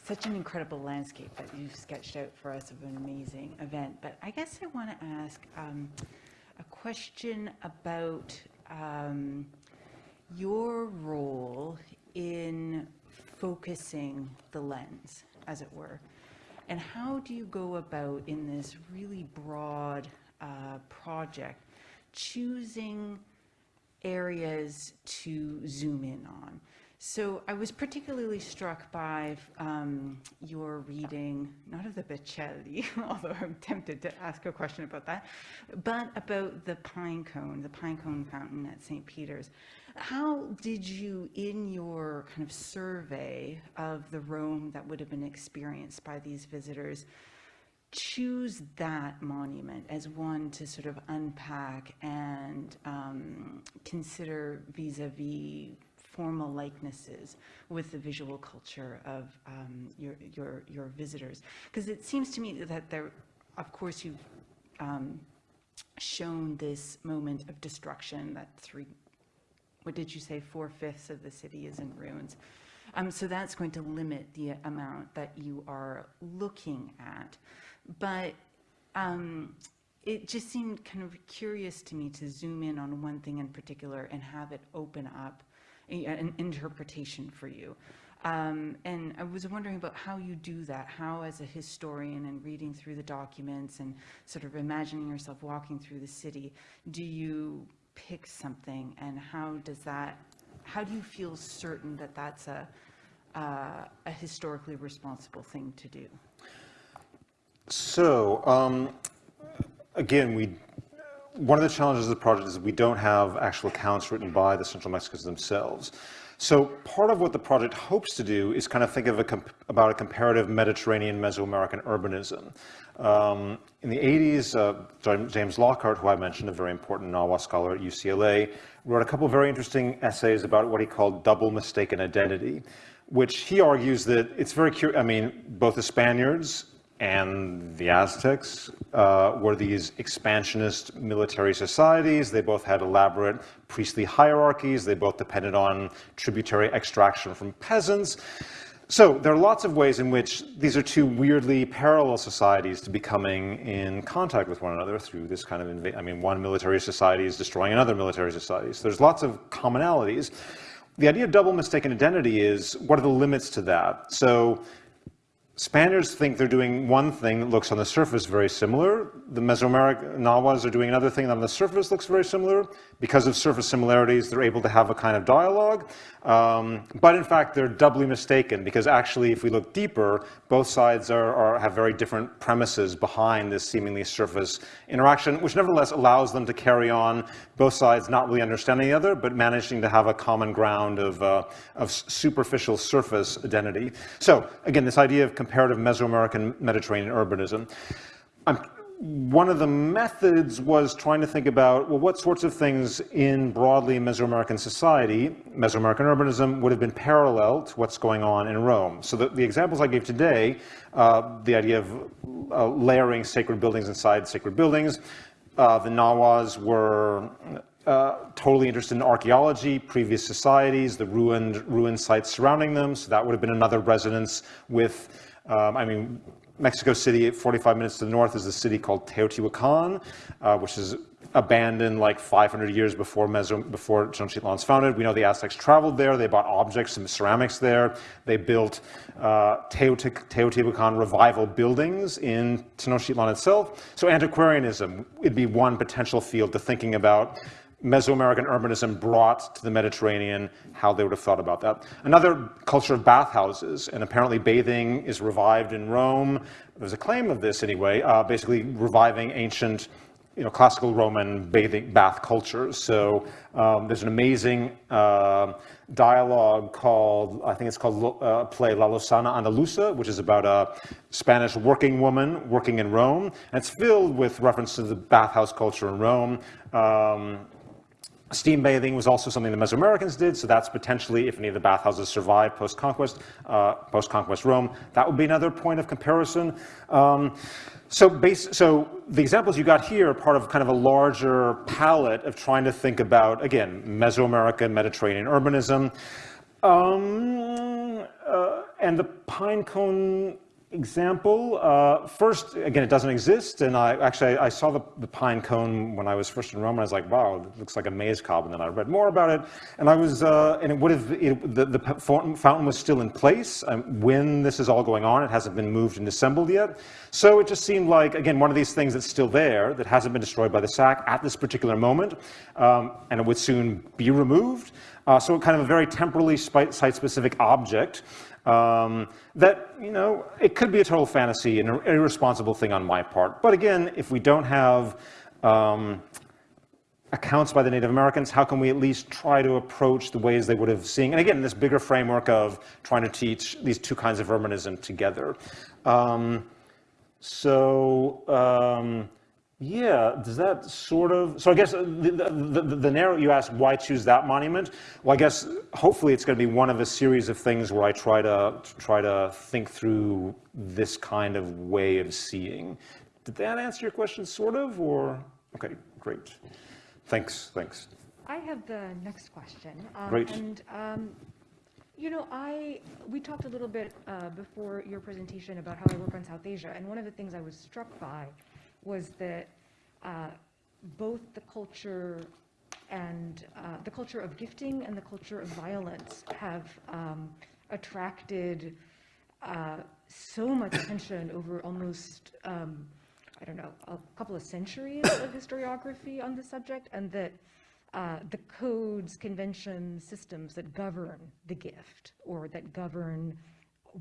S2: such an incredible landscape that you've sketched out for us of an amazing event. But I guess I want to ask um, a question about um, your role in focusing the lens, as it were. And how do you go about in this really broad uh, project, choosing areas to zoom in on? So I was particularly struck by um, your reading, not of the Bocelli, [LAUGHS] although I'm tempted to ask a question about that, but about the pine cone, the pine cone fountain at St. Peter's. How did you, in your kind of survey of the Rome that would have been experienced by these visitors, choose that monument as one to sort of unpack and um, consider vis-a-vis formal likenesses with the visual culture of um, your, your, your visitors? Because it seems to me that there, of course, you've um, shown this moment of destruction that three, what did you say, four-fifths of the city is in ruins. Um, so that's going to limit the amount that you are looking at. But um, it just seemed kind of curious to me to zoom in on one thing in particular and have it open up a- an interpretation for you. Um, and I was wondering about how you do that, how as a historian and reading through the documents and sort of imagining yourself walking through the city, do you pick something and how does that, how do you feel certain that that's a, uh, a historically responsible thing to do?
S4: So, um, again, we, one of the challenges of the project is we don't have actual accounts written by the Central Mexicans themselves. So part of what the project hopes to do is kind of think of a about a comparative Mediterranean Mesoamerican urbanism. Um, in the 80s, uh, James Lockhart, who I mentioned, a very important Nahua scholar at UCLA, wrote a couple very interesting essays about what he called double mistaken identity, which he argues that it's very curious. I mean, both the Spaniards and the Aztecs uh, were these expansionist military societies. They both had elaborate priestly hierarchies. They both depended on tributary extraction from peasants. So there are lots of ways in which these are two weirdly parallel societies to be coming in contact with one another through this kind of, I mean, one military society is destroying another military society. So there's lots of commonalities. The idea of double mistaken identity is, what are the limits to that? So Spaniards think they're doing one thing that looks on the surface very similar. The Mesoamerican Nahuas are doing another thing that on the surface looks very similar. Because of surface similarities, they're able to have a kind of dialogue. Um, but in fact, they're doubly mistaken because actually, if we look deeper, both sides are, are, have very different premises behind this seemingly surface interaction, which nevertheless allows them to carry on, both sides not really understanding the other, but managing to have a common ground of, uh, of superficial surface identity. So again, this idea of comparative Mesoamerican Mediterranean urbanism. I'm, one of the methods was trying to think about, well, what sorts of things in broadly Mesoamerican society, Mesoamerican urbanism, would have been parallel to what's going on in Rome. So the, the examples I gave today, uh, the idea of uh, layering sacred buildings inside sacred buildings, uh, the Nahuas were uh, totally interested in archaeology, previous societies, the ruined, ruined sites surrounding them. So that would have been another resonance with, um, I mean, Mexico City, 45 minutes to the north, is a city called Teotihuacan, uh, which is abandoned like 500 years before, Meso, before Tenochtitlan's founded. We know the Aztecs traveled there. They bought objects and ceramics there. They built uh, Teotihuacan revival buildings in Tenochtitlan itself. So antiquarianism would be one potential field to thinking about Mesoamerican urbanism brought to the Mediterranean, how they would have thought about that. Another culture of bathhouses, and apparently bathing is revived in Rome. There's a claim of this anyway, uh, basically reviving ancient, you know, classical Roman bathing bath cultures. So um, there's an amazing uh, dialogue called, I think it's called uh, play La Lozana Andaluza, which is about a Spanish working woman working in Rome. And it's filled with reference to the bathhouse culture in Rome. Um, Steam bathing was also something the Mesoamericans did, so that's potentially, if any of the bathhouses survive post-conquest, uh, post-conquest Rome, that would be another point of comparison. Um, so, base, so the examples you got here are part of kind of a larger palette of trying to think about, again, Mesoamerican, Mediterranean urbanism. Um, uh, and the pine cone example, uh, first, again, it doesn't exist, and I actually, I saw the, the pine cone when I was first in Rome, and I was like, wow, it looks like a maze cob, and then I read more about it, and I was, uh, and it would have, it, the, the fountain, fountain was still in place um, when this is all going on, it hasn't been moved and assembled yet, so it just seemed like, again, one of these things that's still there, that hasn't been destroyed by the sack at this particular moment, um, and it would soon be removed, uh, so kind of a very temporally site-specific object, um, that, you know, it could be a total fantasy and an irresponsible thing on my part. But again, if we don't have um, accounts by the Native Americans, how can we at least try to approach the ways they would have seen, and again, this bigger framework of trying to teach these two kinds of urbanism together. Um, so, um, yeah, does that sort of, so I guess the, the, the, the, narrow, you asked why choose that monument? Well, I guess hopefully it's going to be one of a series of things where I try to, try to think through this kind of way of seeing. Did that answer your question, sort of, or? Okay, great. Thanks, thanks.
S6: I have the next question. Um,
S4: Great.
S6: And, um, you know, I, we talked a little bit uh, before your presentation about how I work on South Asia, and one of the things I was struck by was that uh, both the culture and uh, the culture of gifting and the culture of violence have um, attracted uh, so much attention over almost, um, I don't know, a couple of centuries of historiography on the subject, and that uh, the codes, conventions, systems that govern the gift or that govern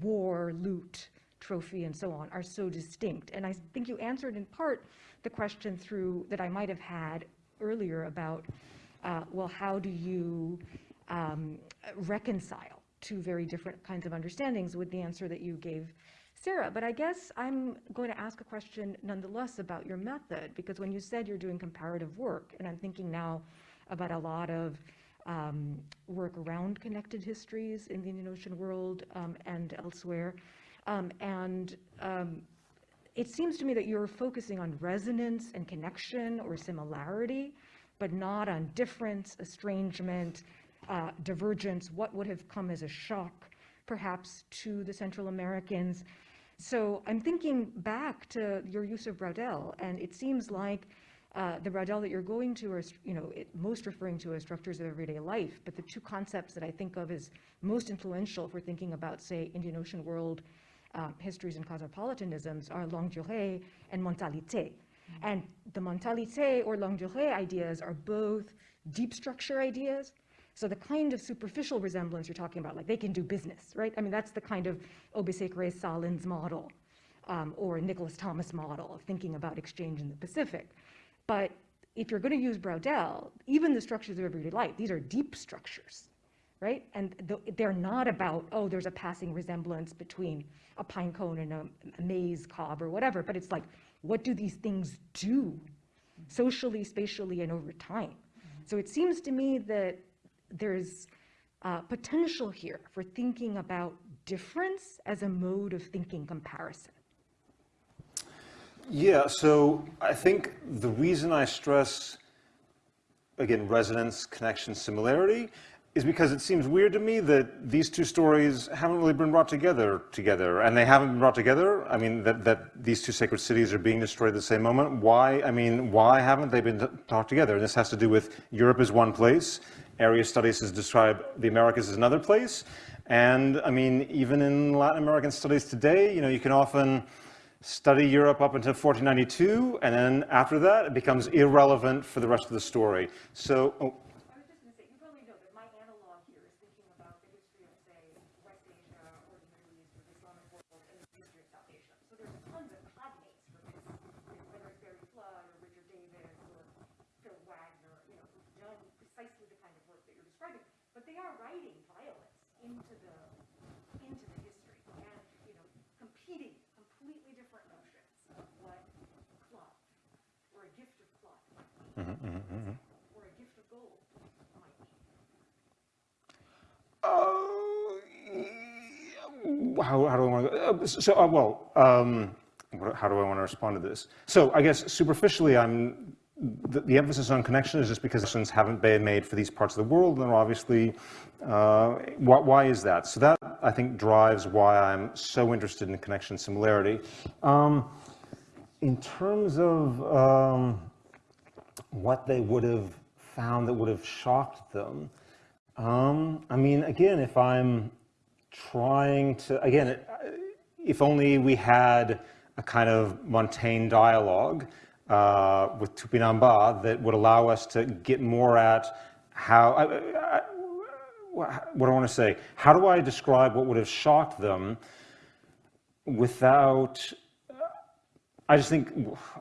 S6: war, loot, trophy and so on are so distinct. And I think you answered in part the question through that I might have had earlier about, uh, well, how do you um, reconcile two very different kinds of understandings with the answer that you gave Sarah, but I guess I'm going to ask a question nonetheless about your method, because when you said you're doing comparative work, and I'm thinking now about a lot of um, work around connected histories in the Indian Ocean world um, and elsewhere, um, and um, it seems to me that you're focusing on resonance and connection or similarity, but not on difference, estrangement, uh, divergence, what would have come as a shock, perhaps, to the Central Americans. So I'm thinking back to your use of Braudel, and it seems like uh, the Braudel that you're going to are, you know, it, most referring to as structures of everyday life, but the two concepts that I think of as most influential for thinking about, say, Indian Ocean world uh, histories and cosmopolitanisms are longue durée and mentalité. Mm-hmm. And the mentalité or longue durée ideas are both deep structure ideas. So the kind of superficial resemblance you're talking about, like they can do business, right? I mean, that's the kind of Obisek Sahlins' model um, or Nicholas Thomas model of thinking about exchange in the Pacific. But if you're going to use Braudel, even the structures of everyday life, these are deep structures right? And they're not about, oh, there's a passing resemblance between a pine cone and a, a maize cob or whatever, but it's like, what do these things do socially, spatially, and over time? So it seems to me that there's uh, potential here for thinking about difference as a mode of thinking comparison.
S4: Yeah, so I think the reason I stress, again, resonance, connection, similarity is because it seems weird to me that these two stories haven't really been brought together together, and they haven't been brought together. I mean, that, that these two sacred cities are being destroyed at the same moment. Why? I mean, why haven't they been talked together? And this has to do with Europe is one place, area studies has described the Americas as another place, and I mean, even in Latin American studies today, you know, you can often study Europe up until 1492, and then after that, it becomes irrelevant for the rest of the story. So, oh, -hmm.
S6: Or a gift of gold might be.
S4: Uh, how, how do I want to, uh, so, uh, well, um, how do I want to respond to this? So I guess superficially, I'm the, the, emphasis on connection is just because connections haven't been made for these parts of the world, and obviously, uh, why, why, is that? So that, I think, drives why I'm so interested in connection similarity. Um, in terms of um, what they would have found that would have shocked them, um, I mean, again, if I'm trying to, again, if only we had a kind of Montaigne dialogue uh, with Tupinamba that would allow us to get more at how, I, I, what do I want to say? How do I describe what would have shocked them without I just think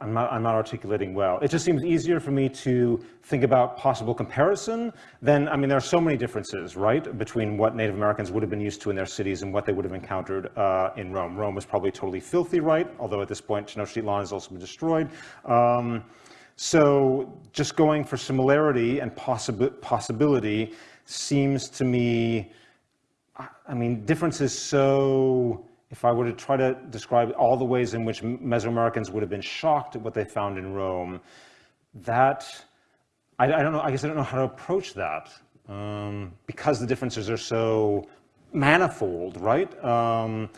S4: I'm not, I'm not articulating well. It just seems easier for me to think about possible comparison than, I mean, there are so many differences, right, between what Native Americans would have been used to in their cities and what they would have encountered uh, in Rome. Rome was probably totally filthy, right? Although at this point, Tenochtitlan has also been destroyed. Um, so just going for similarity and possibi possibility seems to me I mean, difference is so, if I were to try to describe all the ways in which Mesoamericans would have been shocked at what they found in Rome, that, I, I don't know, I guess I don't know how to approach that, um, because the differences are so manifold, right? Um,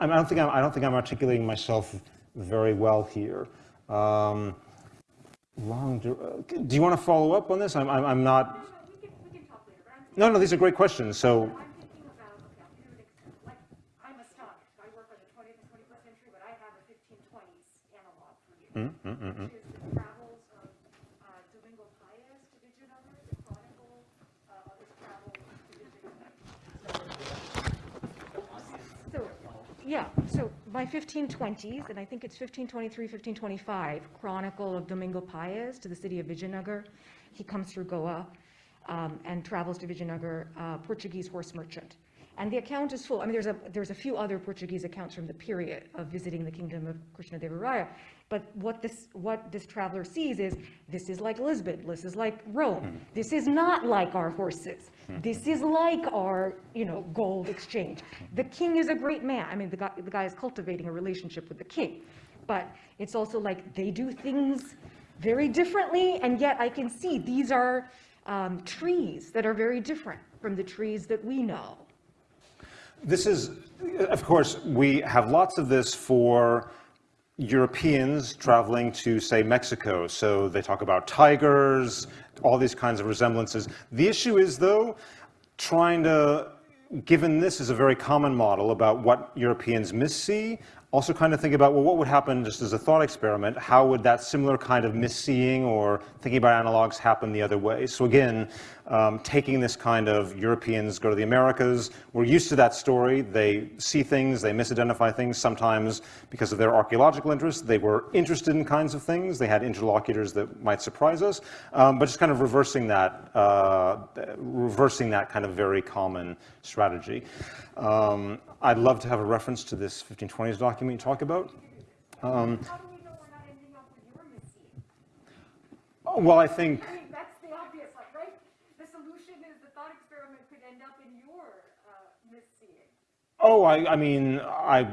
S4: I I don't think I'm, I don't think I'm articulating myself very well here. Um, long, dur- uh, do you want to follow up on this? I'm, I'm, I'm not,
S6: We can, we can talk later, but I'm
S4: no, no, these are great questions, so,
S6: I'm thinking about, okay, I'll give you an example. Like, I'm astonished. I work on the 20th and 21st century, but I have a 1520s analog for you, which is the travels of uh, Domingo Paez to Vijayanagar, the chronicle uh, of his So, yeah, so by 1520s, and I think it's 1523, 1525, Chronicle of Domingo Paez to the city of Vijayanagar. He comes through Goa um, and travels to Vijayanagar, uh, Portuguese horse merchant. And the account is full. I mean, there's a, there's a few other Portuguese accounts from the period of visiting the kingdom of Krishnadevaraya. But what this, what this traveler sees is, this is like Lisbon, this is like Rome. Hmm. This is not like our horses. Hmm. This is like our, you know, gold exchange. Hmm. The king is a great man. I mean, the guy, the guy is cultivating a relationship with the king. But it's also like they do things very differently, and yet I can see these are um, trees that are very different from the trees that we know.
S4: This is, of course, we have lots of this for Europeans traveling to, say, Mexico. So they talk about tigers, all these kinds of resemblances. The issue is, though, trying to, given this is a very common model about what Europeans missee, also kind of think about, well, what would happen just as a thought experiment? How would that similar kind of misseeing or thinking about analogs happen the other way? So again, um, taking this kind of Europeans go to the Americas, we're used to that story. They see things, they misidentify things, sometimes because of their archaeological interest. They were interested in kinds of things. They had interlocutors that might surprise us. Um, but just kind of reversing that, uh, reversing that kind of very common strategy. Um, I'd love to have a reference to this 1520s document you talk about. Um,
S6: How do we know we're not ending up with your misseeing?
S4: oh, well, I think
S6: I mean, that's the obvious one, right? The solution is the thought experiment could end up in your uh, misseeing.
S4: Oh, I, I mean, I,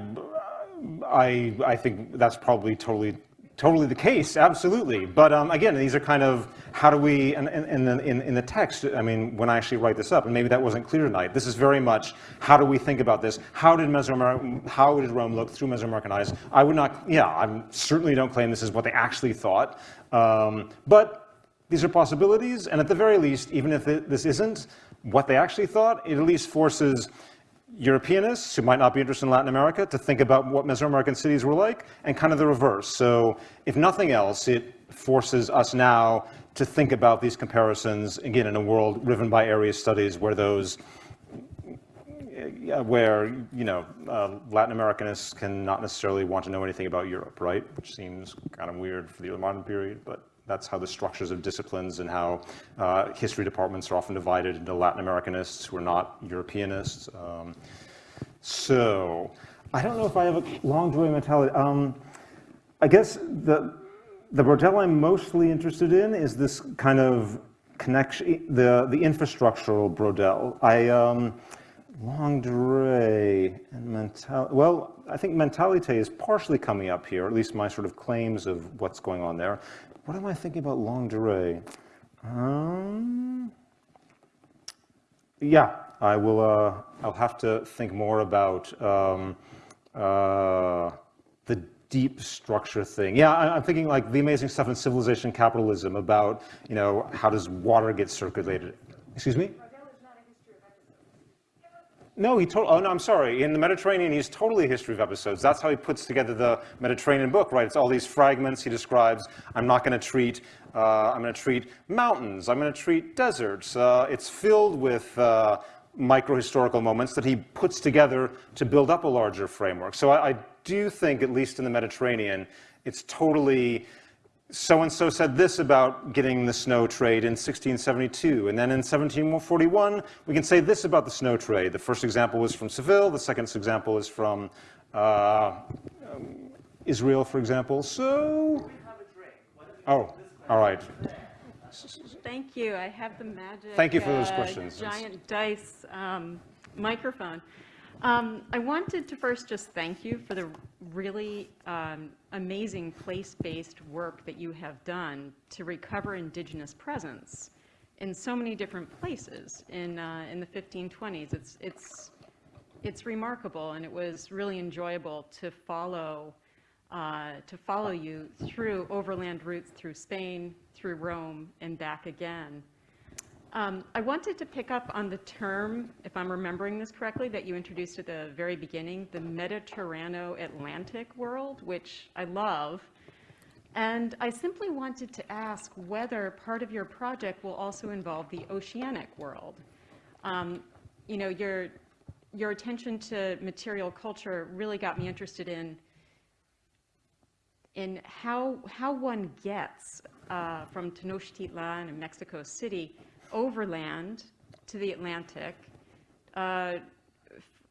S4: I, I think that's probably totally, totally the case, absolutely. But um, again, these are kind of, how do we, and in, in, the- in, in the text, I mean, when I actually write this up, and maybe that wasn't clear tonight, this is very much, how do we think about this? How did Mesoamerican, how did Rome look through Mesoamerican eyes? I would not, yeah, I certainly don't claim this is what they actually thought. Um, but these are possibilities, and at the very least, even if it- this isn't what they actually thought, it at least forces Europeanists who might not be interested in Latin America to think about what Mesoamerican cities were like, and kind of the reverse. So if nothing else, it forces us now to think about these comparisons, again, in a world riven by area studies where those where, you know, uh, Latin Americanists can not necessarily want to know anything about Europe, right? Which seems kind of weird for the modern period, but that's how the structures of disciplines and how uh, history departments are often divided into Latin Americanists who are not Europeanists. Um, so, I don't know if I have a long joy mentality. Um, I guess the, the Braudel I'm mostly interested in is this kind of connection, the, the infrastructural Braudel. I, um, durée and mentality, Well, I think mentalité is partially coming up here, at least my sort of claims of what's going on there. What am I thinking about long durée? Um, yeah, I will. Uh, I'll have to think more about um, uh, the deep structure thing. Yeah, I, I'm thinking like the amazing stuff in Civilization Capitalism about you know how does water get circulated. Excuse me. No, he told, oh no, I'm sorry. In the Mediterranean, he's totally a history of episodes. That's how he puts together the Mediterranean book, right? It's all these fragments he describes. I'm not going to treat, uh, I'm going to treat mountains. I'm going to treat deserts. Uh, it's filled with uh, micro-historical moments that he puts together to build up a larger framework. So I, I do think, at least in the Mediterranean, it's totally so-and-so said this about getting the snow trade in 1672, and then in 1741, we can say this about the snow trade. The first example was from Seville, the second example is from uh, um, Israel, for example. So, oh, all right.
S7: Thank you. I have the magic.
S4: Thank you for those
S7: uh,
S4: questions.
S7: Giant dice um, microphone. Um, I wanted to first just thank you for the really um, amazing place-based work that you have done to recover indigenous presence in so many different places in, uh, in the 1520s. It's, it's, it's remarkable, and it was really enjoyable to follow, uh, to follow you through overland routes through Spain, through Rome, and back again. Um, I wanted to pick up on the term, if I'm remembering this correctly, that you introduced at the very beginning, the Mediterrano-Atlantic world, which I love. And I simply wanted to ask whether part of your project will also involve the oceanic world. Um, you know, your, your attention to material culture really got me interested in in how, how one gets uh, from Tenochtitlan and Mexico City overland to the Atlantic, uh,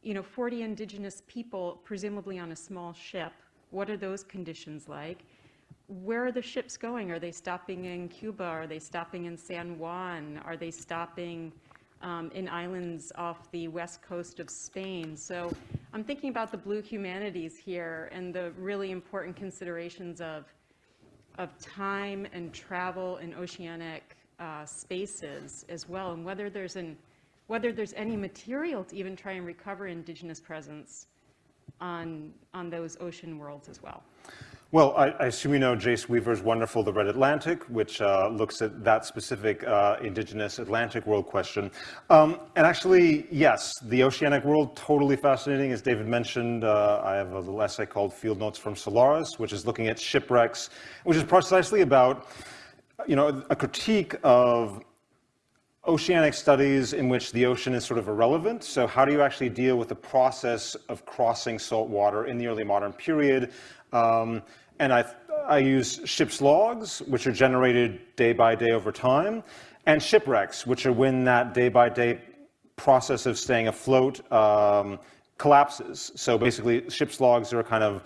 S7: you know, 40 indigenous people, presumably on a small ship. What are those conditions like? Where are the ships going? Are they stopping in Cuba? Are they stopping in San Juan? Are they stopping um, in islands off the west coast of Spain? So I'm thinking about the blue humanities here and the really important considerations of, of time and travel and oceanic uh, spaces as well, and whether there's an whether there's any material to even try and recover indigenous presence on on those ocean worlds as well.
S4: Well, I, I, assume you know Jace Weaver's wonderful The Red Atlantic, which uh, looks at that specific uh, indigenous Atlantic world question. Um, and actually, yes, the oceanic world, totally fascinating. As David mentioned, uh, I have a little essay called Field Notes from Solaris, which is looking at shipwrecks, which is precisely about you know, a critique of oceanic studies in which the ocean is sort of irrelevant. So how do you actually deal with the process of crossing salt water in the early modern period? Um, and I, I use ship's logs, which are generated day by day over time, and shipwrecks, which are when that day by day process of staying afloat um, collapses. So basically, ship's logs are a kind of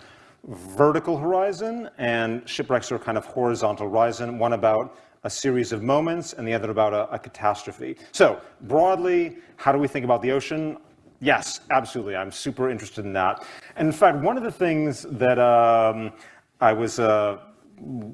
S4: vertical horizon and shipwrecks are kind of horizontal horizon, one about a series of moments and the other about a, a, catastrophe. So broadly, how do we think about the ocean? Yes, absolutely. I'm super interested in that. And in fact, one of the things that um, I was uh,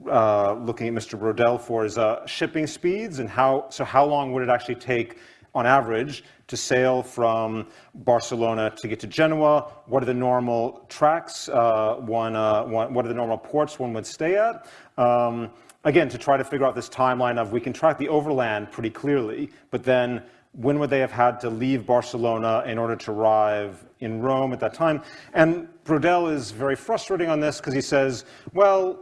S4: uh, looking at Mr. Braudel for is uh, shipping speeds and how, so how long would it actually take on average to sail from Barcelona to get to Genoa? What are the normal tracks? Uh, one, uh, one, what are the normal ports one would stay at? Um, again, to try to figure out this timeline of we can track the overland pretty clearly, but then when would they have had to leave Barcelona in order to arrive in Rome at that time? And Braudel is very frustrating on this because he says, well,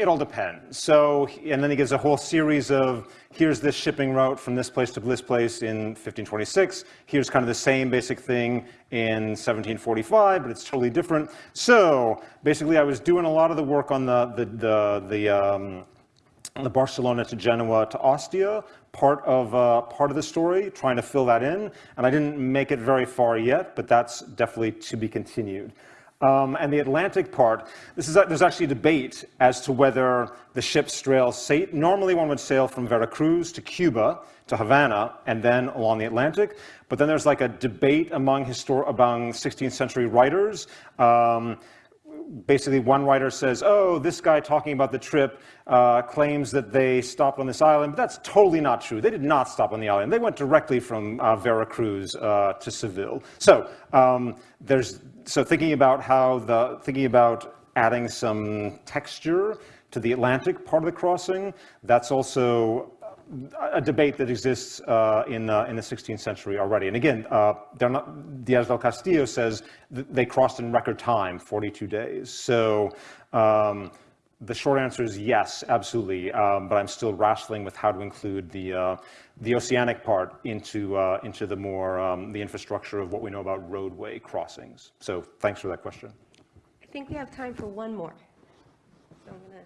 S4: it all depends. So, and then he gives a whole series of, here's this shipping route from this place to this place in 1526. Here's kind of the same basic thing in 1745, but it's totally different. So basically I was doing a lot of the work on the, the, the, the, um, the Barcelona to Genoa to Ostia part of, uh, part of the story, trying to fill that in. And I didn't make it very far yet, but that's definitely to be continued. Um, and the Atlantic part, this is, there's actually debate as to whether the ships sail, normally one would sail from Veracruz to Cuba, to Havana, and then along the Atlantic. But then there's like a debate among, among 16th century writers. Um, basically one writer says, oh, this guy talking about the trip uh, claims that they stopped on this island, but that's totally not true. They did not stop on the island. They went directly from uh, Veracruz uh, to Seville. So um, there's, so thinking about how the, thinking about adding some texture to the Atlantic part of the crossing, that's also a debate that exists uh, in, uh, in the 16th century already. And again, uh, not, Diaz del Castillo says they crossed in record time, 42 days. So um, the short answer is yes, absolutely. Um, but I'm still wrestling with how to include the, uh, the oceanic part into, uh, into the more, um, the infrastructure of what we know about roadway crossings. So thanks for that question.
S5: I think we have time for one more. So I'm gonna,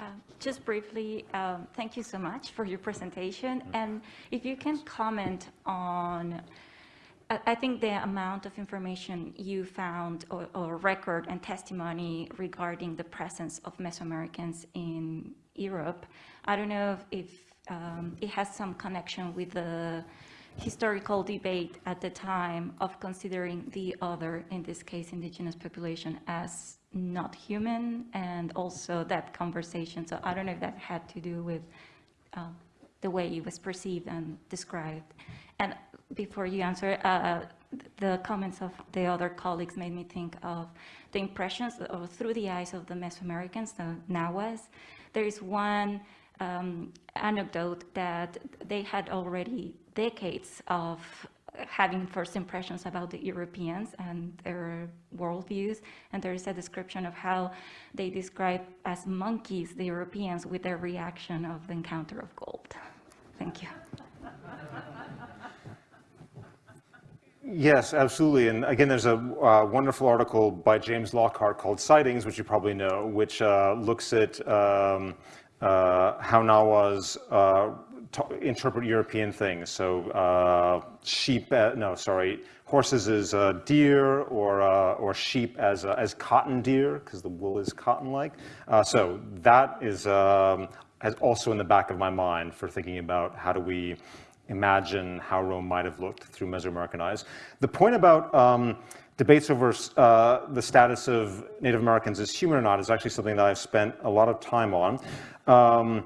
S8: Uh, Just briefly, um, thank you so much for your presentation. And if you can comment on, I I think the amount of information you found or- or record and testimony regarding the presence of Mesoamericans in Europe, I don't know if- if um, it has some connection with the historical debate at the time of considering the other, in this case, indigenous population, as not human, and also that conversation. So I don't know if that had to do with um, the way it was perceived and described. And before you answer, uh, the comments of the other colleagues made me think of the impressions or through the eyes of the Mesoamericans, the Nahuas. There is one um, anecdote that they had already decades of having first impressions about the Europeans and their worldviews. And there is a description of how they describe as monkeys the Europeans with their reaction of the encounter of gold. Thank you.
S4: Yes, absolutely. And again, there's a uh, wonderful article by James Lockhart called Sightings, which you probably know, which uh, looks at um, uh, how Nahuas uh, interpret European things. So uh, sheep, uh, no, sorry, horses as uh, deer or, uh, or sheep as, as cotton deer, because the wool is cotton-like. Uh, so that is um, has also in the back of my mind for thinking about how do we imagine how Rome might have looked through Mesoamerican eyes. The point about um, debates over uh, the status of Native Americans as human or not is actually something that I've spent a lot of time on. Um,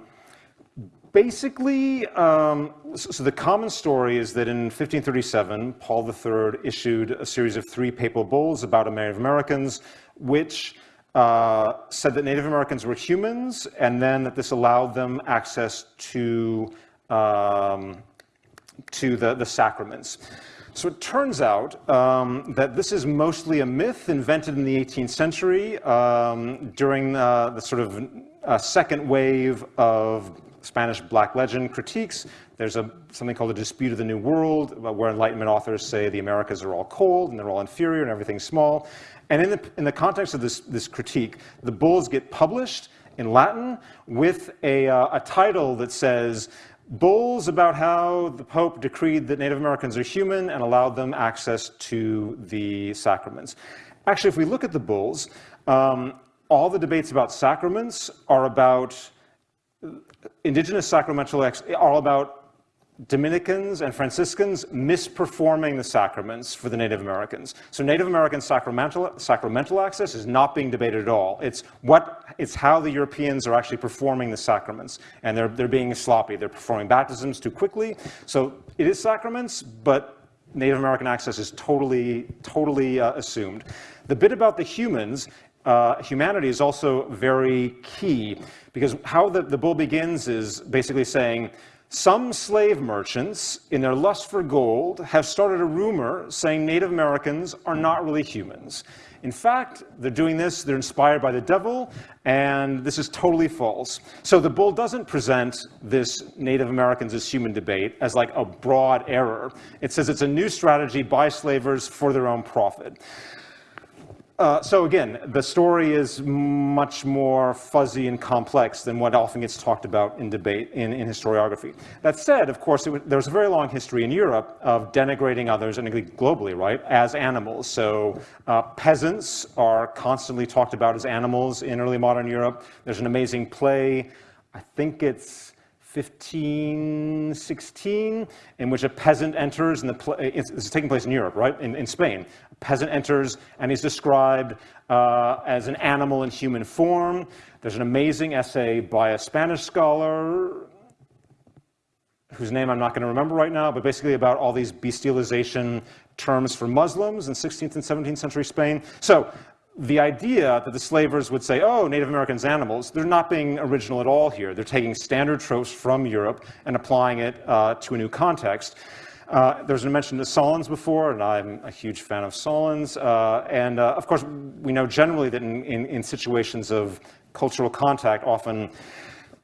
S4: basically, um, so, the common story is that in 1537, Paul III issued a series of three papal bulls about Native Americans, which uh, said that Native Americans were humans, and then that this allowed them access to um, to the, the sacraments. So it turns out um, that this is mostly a myth invented in the 18th century um, during uh, the sort of uh, second wave of Spanish Black legend critiques. There's a, something called the Dispute of the New World, where Enlightenment authors say the Americas are all cold and they're all inferior and everything's small. And in the, in the context of this, this critique, the bulls get published in Latin with a, uh, a title that says, bulls about how the Pope decreed that Native Americans are human and allowed them access to the sacraments. Actually, if we look at the bulls, um, all the debates about sacraments are about indigenous sacramental, are all about Dominicans and Franciscans misperforming the sacraments for the Native Americans. So Native American sacramental, sacramental access is not being debated at all. It's, what, it's how the Europeans are actually performing the sacraments. And they're, they're being sloppy. They're performing baptisms too quickly. So it is sacraments, but Native American access is totally, totally uh, assumed. The bit about the humans uh, humanity is also very key because how the, the bull begins is basically saying, some slave merchants, in their lust for gold, have started a rumor saying Native Americans are not really humans. In fact, they're doing this, they're inspired by the devil, and this is totally false. So the bull doesn't present this Native Americans as human debate as like a broad error. It says it's a new strategy by slavers for their own profit. Uh, so again, the story is much more fuzzy and complex than what often gets talked about in debate in, in historiography. That said, of course, was, there was a very long history in Europe of denigrating others, and globally, right, as animals. So uh, peasants are constantly talked about as animals in early modern Europe. There's an amazing play, I think it's 1516, in which a peasant enters, and the play, it's, it's taking place in Europe, right, in, in Spain. A peasant enters, and he's described uh, as an animal in human form. There's an amazing essay by a Spanish scholar, whose name I'm not going to remember right now, but basically about all these bestialization terms for Muslims in 16th and 17th century Spain. So the idea that the slavers would say, oh, Native Americans animals, they're not being original at all here. They're taking standard tropes from Europe and applying it uh, to a new context. Uh, there was a mention of Sahlins before, and I'm a huge fan of Sahlins. Uh, and uh, of course, we know generally that in, in, in situations of cultural contact, often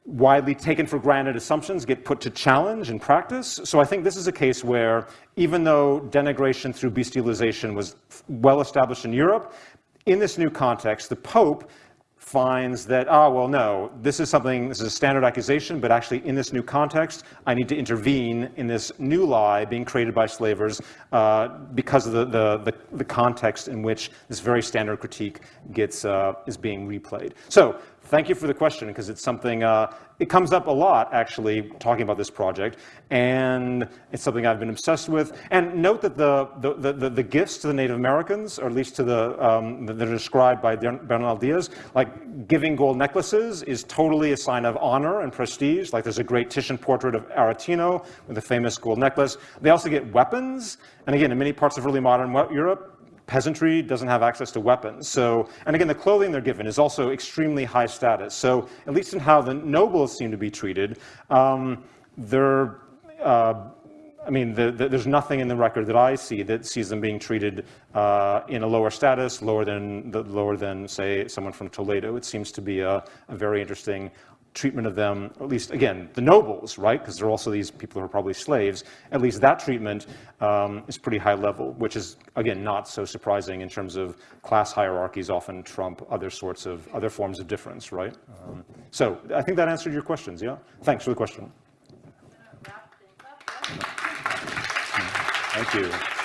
S4: widely taken for granted assumptions get put to challenge in practice. So I think this is a case where even though denigration through bestialization was well established in Europe, in this new context, the Pope finds that, ah, well, no, this is something, this is a standard accusation, but actually in this new context, I need to intervene in this new lie being created by slavers uh, because of the, the, the, the, context in which this very standard critique gets, uh, is being replayed. So thank you for the question, because it's something, uh, it comes up a lot, actually, talking about this project, and it's something I've been obsessed with. And note that the, the, the, the gifts to the Native Americans, or at least to the, um, that are described by Bernal Diaz, like giving gold necklaces is totally a sign of honor and prestige. Like there's a great Titian portrait of Aretino with a famous gold necklace. They also get weapons, and again, in many parts of early modern Europe, peasantry doesn't have access to weapons. So, and again, the clothing they're given is also extremely high status. So, at least in how the nobles seem to be treated, um, they're, uh, I mean, the, the, there's nothing in the record that I see that sees them being treated uh, in a lower status, lower than, the, lower than, say, someone from Toledo. It seems to be a, a very interesting treatment of them, at least, again, the nobles, right? Because there are also these people who are probably slaves. At least that treatment um, is pretty high level, which is, again, not so surprising in terms of class hierarchies often trump other sorts of, other forms of difference, right? Um, so I think that answered your questions, yeah? Thanks for the question. Thank you.